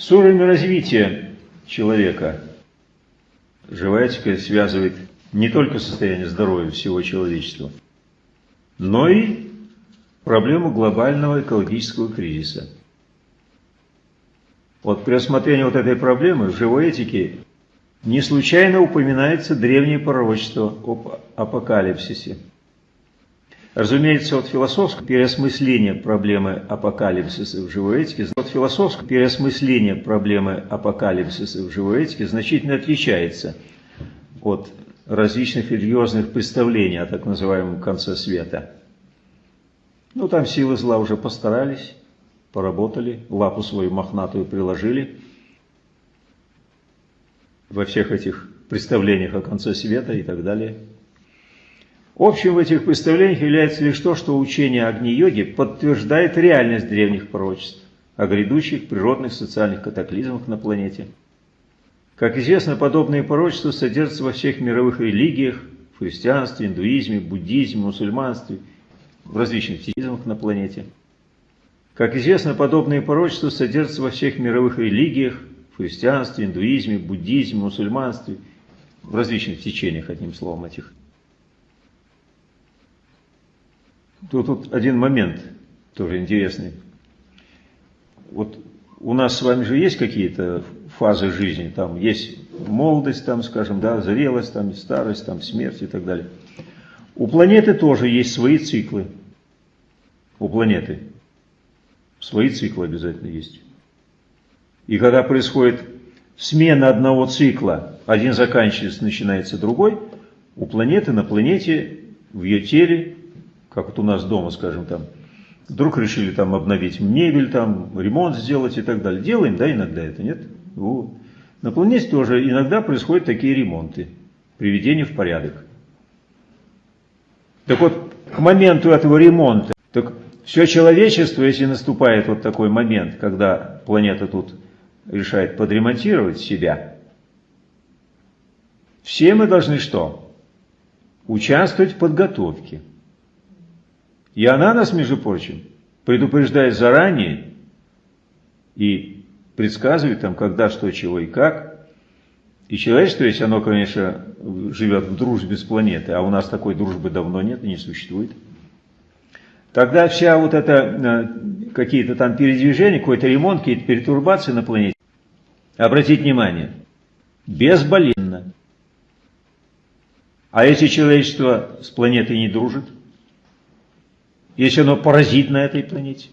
С уровнем развития человека живая связывает не только состояние здоровья всего человечества, но и проблему глобального экологического кризиса. Вот при рассмотрении вот этой проблемы в живой этике не случайно упоминается древнее пророчество об апокалипсисе. Разумеется, от философского переосмысления проблемы апокалипсиса в живой этике, от философского переосмысления проблемы апокалипсиса в живой этике значительно отличается от различных религиозных представлений о так называемом конце света. Ну, там силы зла уже постарались, поработали, лапу свою мохнатую приложили во всех этих представлениях о конце света и так далее. Общим в этих представлениях является лишь то, что учение Агни-йоги подтверждает реальность древних пророчеств о грядущих природных социальных катаклизмах на планете. Как известно, подобные пророчества содержатся во всех мировых религиях, в христианстве, индуизме, буддизме, мусульманстве, в различных теизмах на планете. Как известно, подобные пророчества содержатся во всех мировых религиях, в христианстве, индуизме, буддизме, мусульманстве, в различных течениях, одним словом, этих Тут, тут один момент тоже интересный. Вот у нас с вами же есть какие-то фазы жизни, там есть молодость, там, скажем, да, зрелость, там, старость, там, смерть и так далее. У планеты тоже есть свои циклы. У планеты свои циклы обязательно есть. И когда происходит смена одного цикла, один заканчивается, начинается другой, у планеты на планете, в ее теле как вот у нас дома, скажем, там, вдруг решили там обновить мебель, там, ремонт сделать и так далее. Делаем, да, иногда это, нет? Вот. На планете тоже иногда происходят такие ремонты, приведение в порядок. Так вот, к моменту этого ремонта, так все человечество, если наступает вот такой момент, когда планета тут решает подремонтировать себя, все мы должны что? участвовать в подготовке. И она нас, между прочим, предупреждает заранее и предсказывает там, когда, что, чего и как. И человечество, если оно, конечно, живет в дружбе с планетой, а у нас такой дружбы давно нет и не существует, тогда вся вот эта, э, какие-то там передвижения, какой-то ремонт, какие-то перетурбации на планете, обратите внимание, безболезненно. А если человечество с планетой не дружит, если оно паразит на этой планете,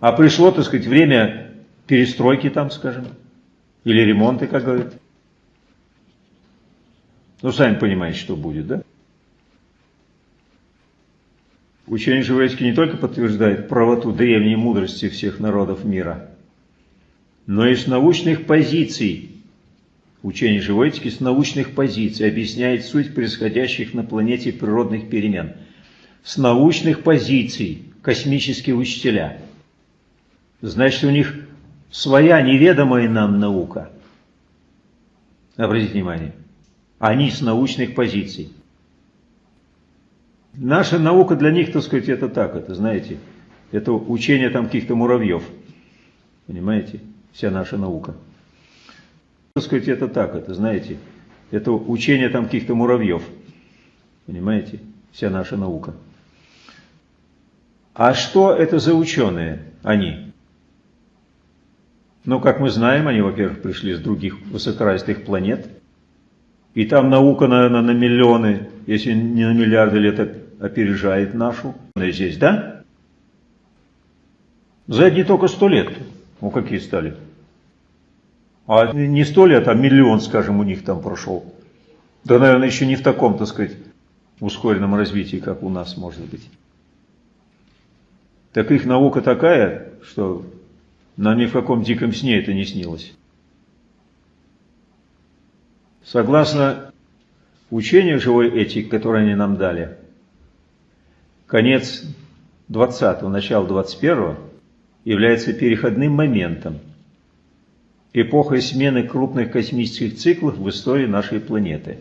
а пришло, так сказать, время перестройки там, скажем, или ремонта, как говорят, ну, сами понимаете, что будет, да? Учение Живоцкий не только подтверждает правоту древней мудрости всех народов мира, но и с научных позиций Учение Живоицки с научных позиций объясняет суть происходящих на планете природных перемен. С научных позиций космические учителя. Значит, у них своя неведомая нам наука. Обратите внимание. Они с научных позиций. Наша наука для них, так сказать, это так, это, знаете, это учение там каких-то муравьев. Понимаете? Вся наша наука так сказать, это так, это, знаете, это учение там каких-то муравьев. Понимаете? Вся наша наука. А что это за ученые, они? Ну, как мы знаем, они, во-первых, пришли с других высокоразвитых планет. И там наука, наверное, на миллионы, если не на миллиарды лет опережает нашу. Здесь, да? За одни только сто лет. Ну, какие стали? А не сто лет, а миллион, скажем, у них там прошел. Да, наверное, еще не в таком, так сказать, ускоренном развитии, как у нас может быть. Так их наука такая, что нам ни в каком диком сне это не снилось. Согласно учению живой этики, которое они нам дали, конец 20-го, начало 21-го является переходным моментом – эпохой смены крупных космических циклов в истории нашей планеты.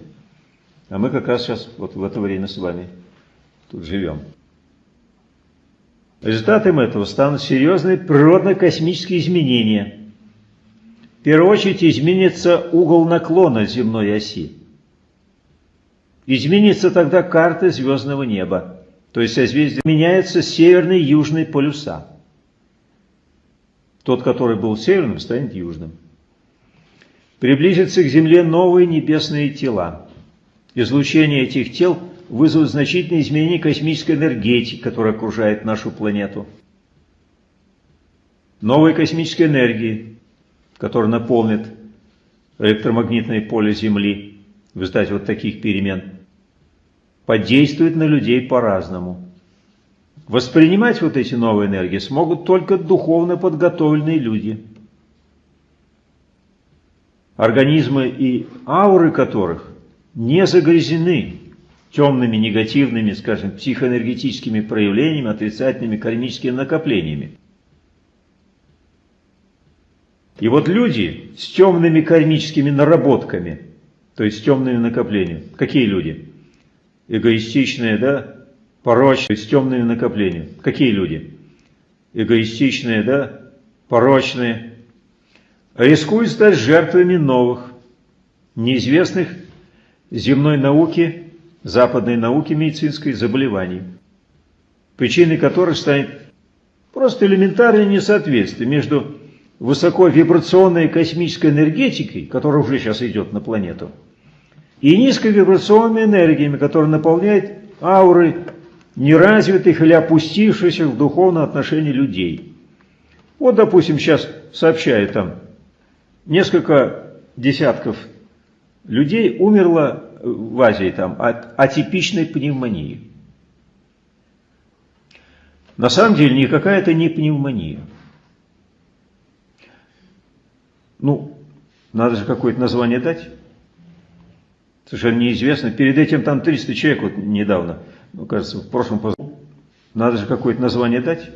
А мы как раз сейчас вот в это время с вами тут живем. Результатом этого станут серьезные природно-космические изменения. В первую очередь изменится угол наклона земной оси. Изменится тогда карта звездного неба, то есть созвездие меняются северные и южные полюса. Тот, который был северным, станет южным. Приблизятся к Земле новые небесные тела. Излучение этих тел вызовет значительные изменения космической энергетики, которая окружает нашу планету. Новые космические энергии, которые наполнят электромагнитное поле Земли в результате вот таких перемен, подействуют на людей по-разному. Воспринимать вот эти новые энергии смогут только духовно подготовленные люди, организмы и ауры которых не загрязнены темными, негативными, скажем, психоэнергетическими проявлениями, отрицательными кармическими накоплениями. И вот люди с темными кармическими наработками, то есть с темными накоплениями, какие люди? Эгоистичные, да, порочные, с темными накоплениями. Какие люди? Эгоистичные, да, порочные, рискуют стать жертвами новых, неизвестных земной науки, западной науки медицинской заболеваний, причиной которых станет просто элементарное несоответствие между высоковибрационной космической энергетикой, которая уже сейчас идет на планету, и низковибрационными энергиями, которые наполняют ауры неразвитых или опустившихся в духовном отношении людей. Вот, допустим, сейчас сообщает там, несколько десятков людей умерло в Азии там, от атипичной пневмонии. На самом деле никакая это не пневмония. Ну, надо же какое-то название дать. Совершенно неизвестно. Перед этим там 300 человек вот недавно ну, кажется, в прошлом надо же какое-то название дать.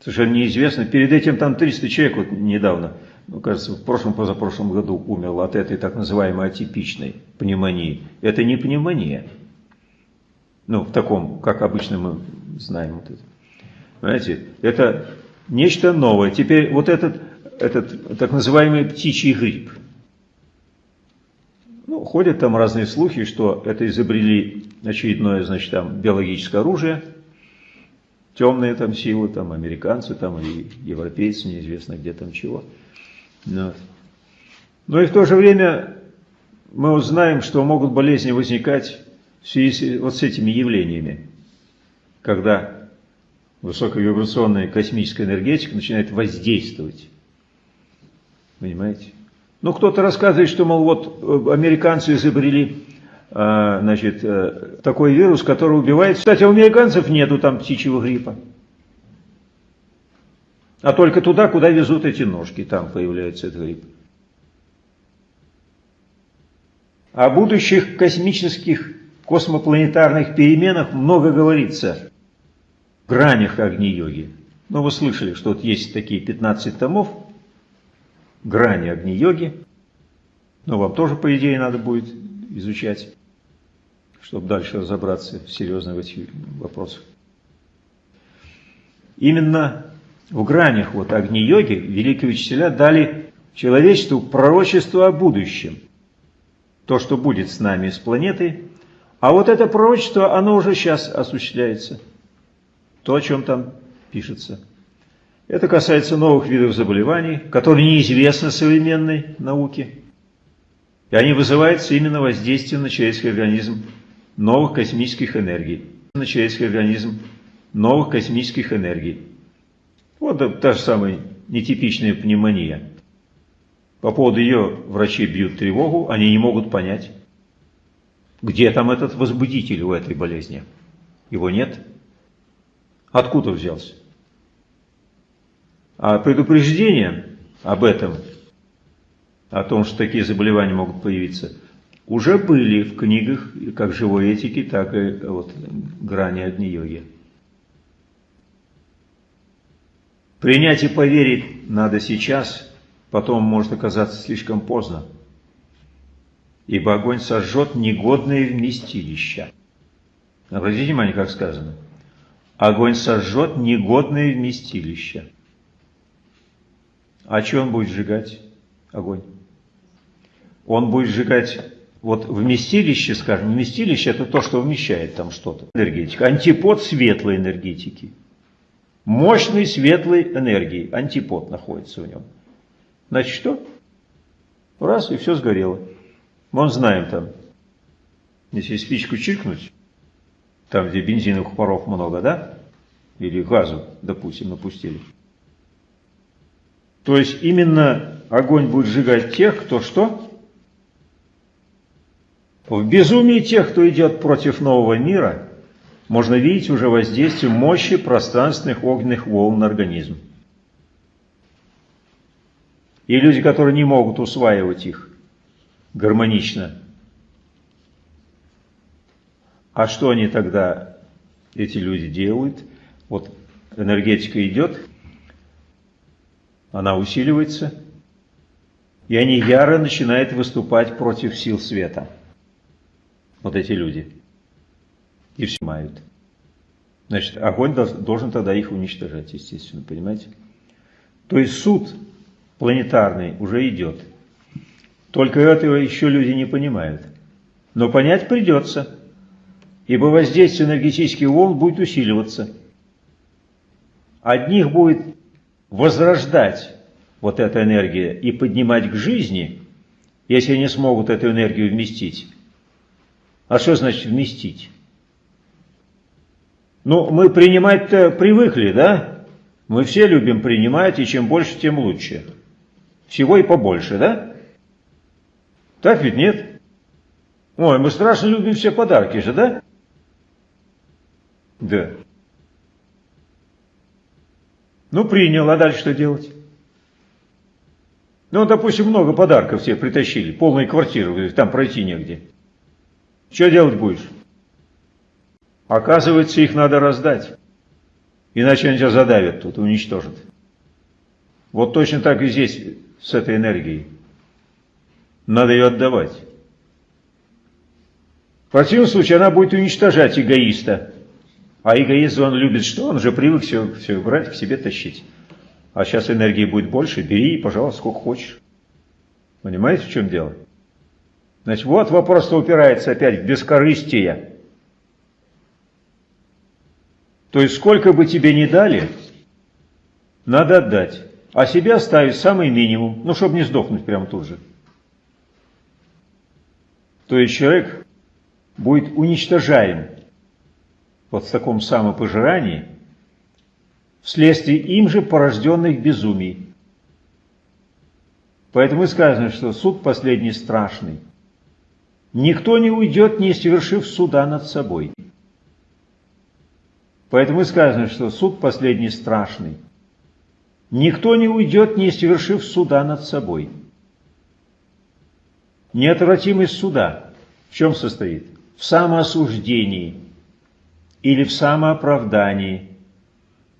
Совершенно неизвестно. Перед этим там 300 человек вот недавно, ну, кажется, в прошлом, позапрошлом году умер от этой так называемой атипичной пневмонии. Это не пневмония. Ну, в таком, как обычно мы знаем вот это. Понимаете, это нечто новое. Теперь вот этот, этот так называемый птичий грипп. Ну, ходят там разные слухи, что это изобрели очередное, значит, там биологическое оружие, темные там силы, там американцы, там и европейцы, неизвестно где там чего. Вот. Но и в то же время мы узнаем, что могут болезни возникать в связи вот с этими явлениями, когда высоковибрационная космическая энергетика начинает воздействовать. Понимаете? Ну, кто-то рассказывает, что, мол, вот э, американцы изобрели э, значит, э, такой вирус, который убивает. Кстати, у американцев нету там птичьего гриппа. А только туда, куда везут эти ножки, там появляется этот грипп. О будущих космических космопланетарных переменах много говорится в гранях Агни-йоги. Ну, вы слышали, что вот есть такие 15 томов, грани Агни-йоги. Но вам тоже, по идее, надо будет изучать, чтобы дальше разобраться серьезно в этих вопросах. Именно в гранях вот Агни-йоги великие учителя дали человечеству пророчество о будущем. То, что будет с нами, с планетой. А вот это пророчество, оно уже сейчас осуществляется. То, о чем там пишется. Это касается новых видов заболеваний, которые неизвестны современной науке. И они вызываются именно воздействием на человеческий организм новых космических энергий. На человеческий организм новых космических энергий. Вот та же самая нетипичная пневмония. По поводу ее врачи бьют тревогу, они не могут понять, где там этот возбудитель у этой болезни. Его нет. Откуда взялся? А предупреждение об этом, о том, что такие заболевания могут появиться, уже были в книгах как живой этики, так и вот, грани Агни-йоги. Принять и поверить надо сейчас, потом может оказаться слишком поздно. Ибо огонь сожжет негодные вместилища. Обратите внимание, как сказано. Огонь сожжет негодные вместилища. А что он будет сжигать? Огонь. Он будет сжигать вот вместилище, скажем, вместилище это то, что вмещает там что-то. Энергетика. Антипод светлой энергетики. Мощной светлой энергии, антипод находится в нем. Значит, что? Раз, и все сгорело. Мы знаем там, если спичку чиркнуть, там, где бензиновых паров много, да? Или газу, допустим, напустили. То есть именно огонь будет сжигать тех, кто что? В безумии тех, кто идет против нового мира – можно видеть уже воздействие мощи пространственных огненных волн на организм. И люди, которые не могут усваивать их гармонично. А что они тогда, эти люди, делают? Вот энергетика идет, она усиливается, и они яро начинают выступать против сил света. Вот эти люди и все мают. Значит, огонь должен тогда их уничтожать, естественно, понимаете? То есть суд планетарный уже идет. Только этого еще люди не понимают. Но понять придется, ибо воздействие энергетических волн будет усиливаться. Одних будет возрождать вот эта энергия и поднимать к жизни, если они смогут эту энергию вместить. А что значит вместить? Ну, мы принимать-то привыкли, да? Мы все любим принимать, и чем больше, тем лучше. Всего и побольше, да? Так ведь нет? Ой, мы страшно любим все подарки же, да? Да. Ну, принял, а дальше что делать? Ну, допустим, много подарков все притащили, полные квартиры, там пройти негде. Что делать будешь? Оказывается, их надо раздать. Иначе они тебя задавят тут, уничтожат. Вот точно так и здесь с этой энергией. Надо ее отдавать. В противном случае она будет уничтожать эгоиста. А эгоист, он любит что? Он же привык все, все брать, к себе тащить. А сейчас энергии будет больше, бери, пожалуйста, сколько хочешь. Понимаете, в чем дело? Значит, вот вопрос упирается опять в бескорыстие. То есть, сколько бы тебе ни дали, надо отдать, а себе оставить самый минимум, ну, чтобы не сдохнуть прямо тут же. То есть, человек будет уничтожаем вот в таком самопожирании вследствие им же порожденных безумий. Поэтому и сказано, что суд последний страшный. Никто не уйдет, не совершив суда над собой. Поэтому и сказано, что суд последний страшный. Никто не уйдет, не совершив суда над собой. Неотвратимость суда в чем состоит? В самоосуждении или в самооправдании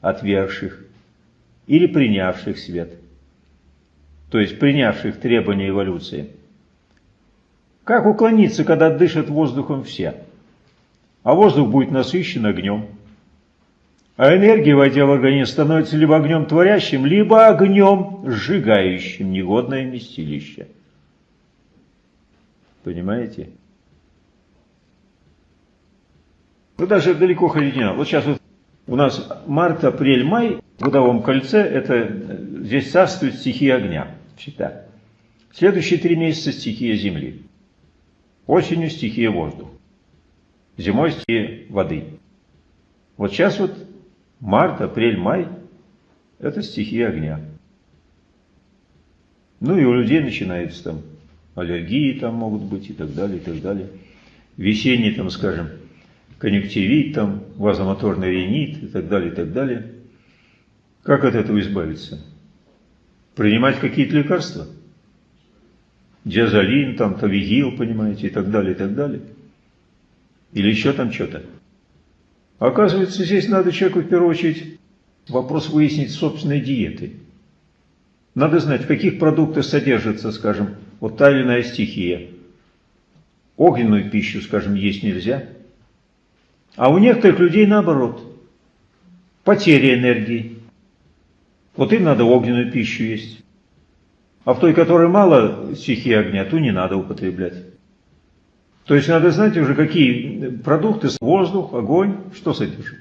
отвергших или принявших свет, то есть принявших требования эволюции. Как уклониться, когда дышат воздухом все? А воздух будет насыщен огнем. А энергия, войдя в организм, становится либо огнем творящим, либо огнем сжигающим негодное местилище. Понимаете? Ну, даже далеко ходить не надо. Вот сейчас вот у нас март, апрель, май в годовом кольце, это здесь царствует стихия огня, считай. Следующие три месяца стихия земли. Осенью стихия воздух. Зимой стихия воды. Вот сейчас вот март, апрель, май – это стихия огня. Ну и у людей начинается там аллергии там могут быть и так далее, и так далее. Весенний там, скажем, конъюнктивит, там, вазомоторный ринит и так далее, и так далее. Как от этого избавиться? Принимать какие-то лекарства? Диазолин, там, тавигил, понимаете, и так далее, и так далее. Или еще там что-то. Оказывается, здесь надо человеку в первую очередь вопрос выяснить собственной диеты. Надо знать, в каких продуктах содержится, скажем, вот та или иная стихия. Огненную пищу, скажем, есть нельзя – а у некоторых людей наоборот. Потеря энергии. Вот им надо огненную пищу есть. А в той, которой мало стихии огня, ту не надо употреблять. То есть надо знать уже, какие продукты, воздух, огонь, что содержит.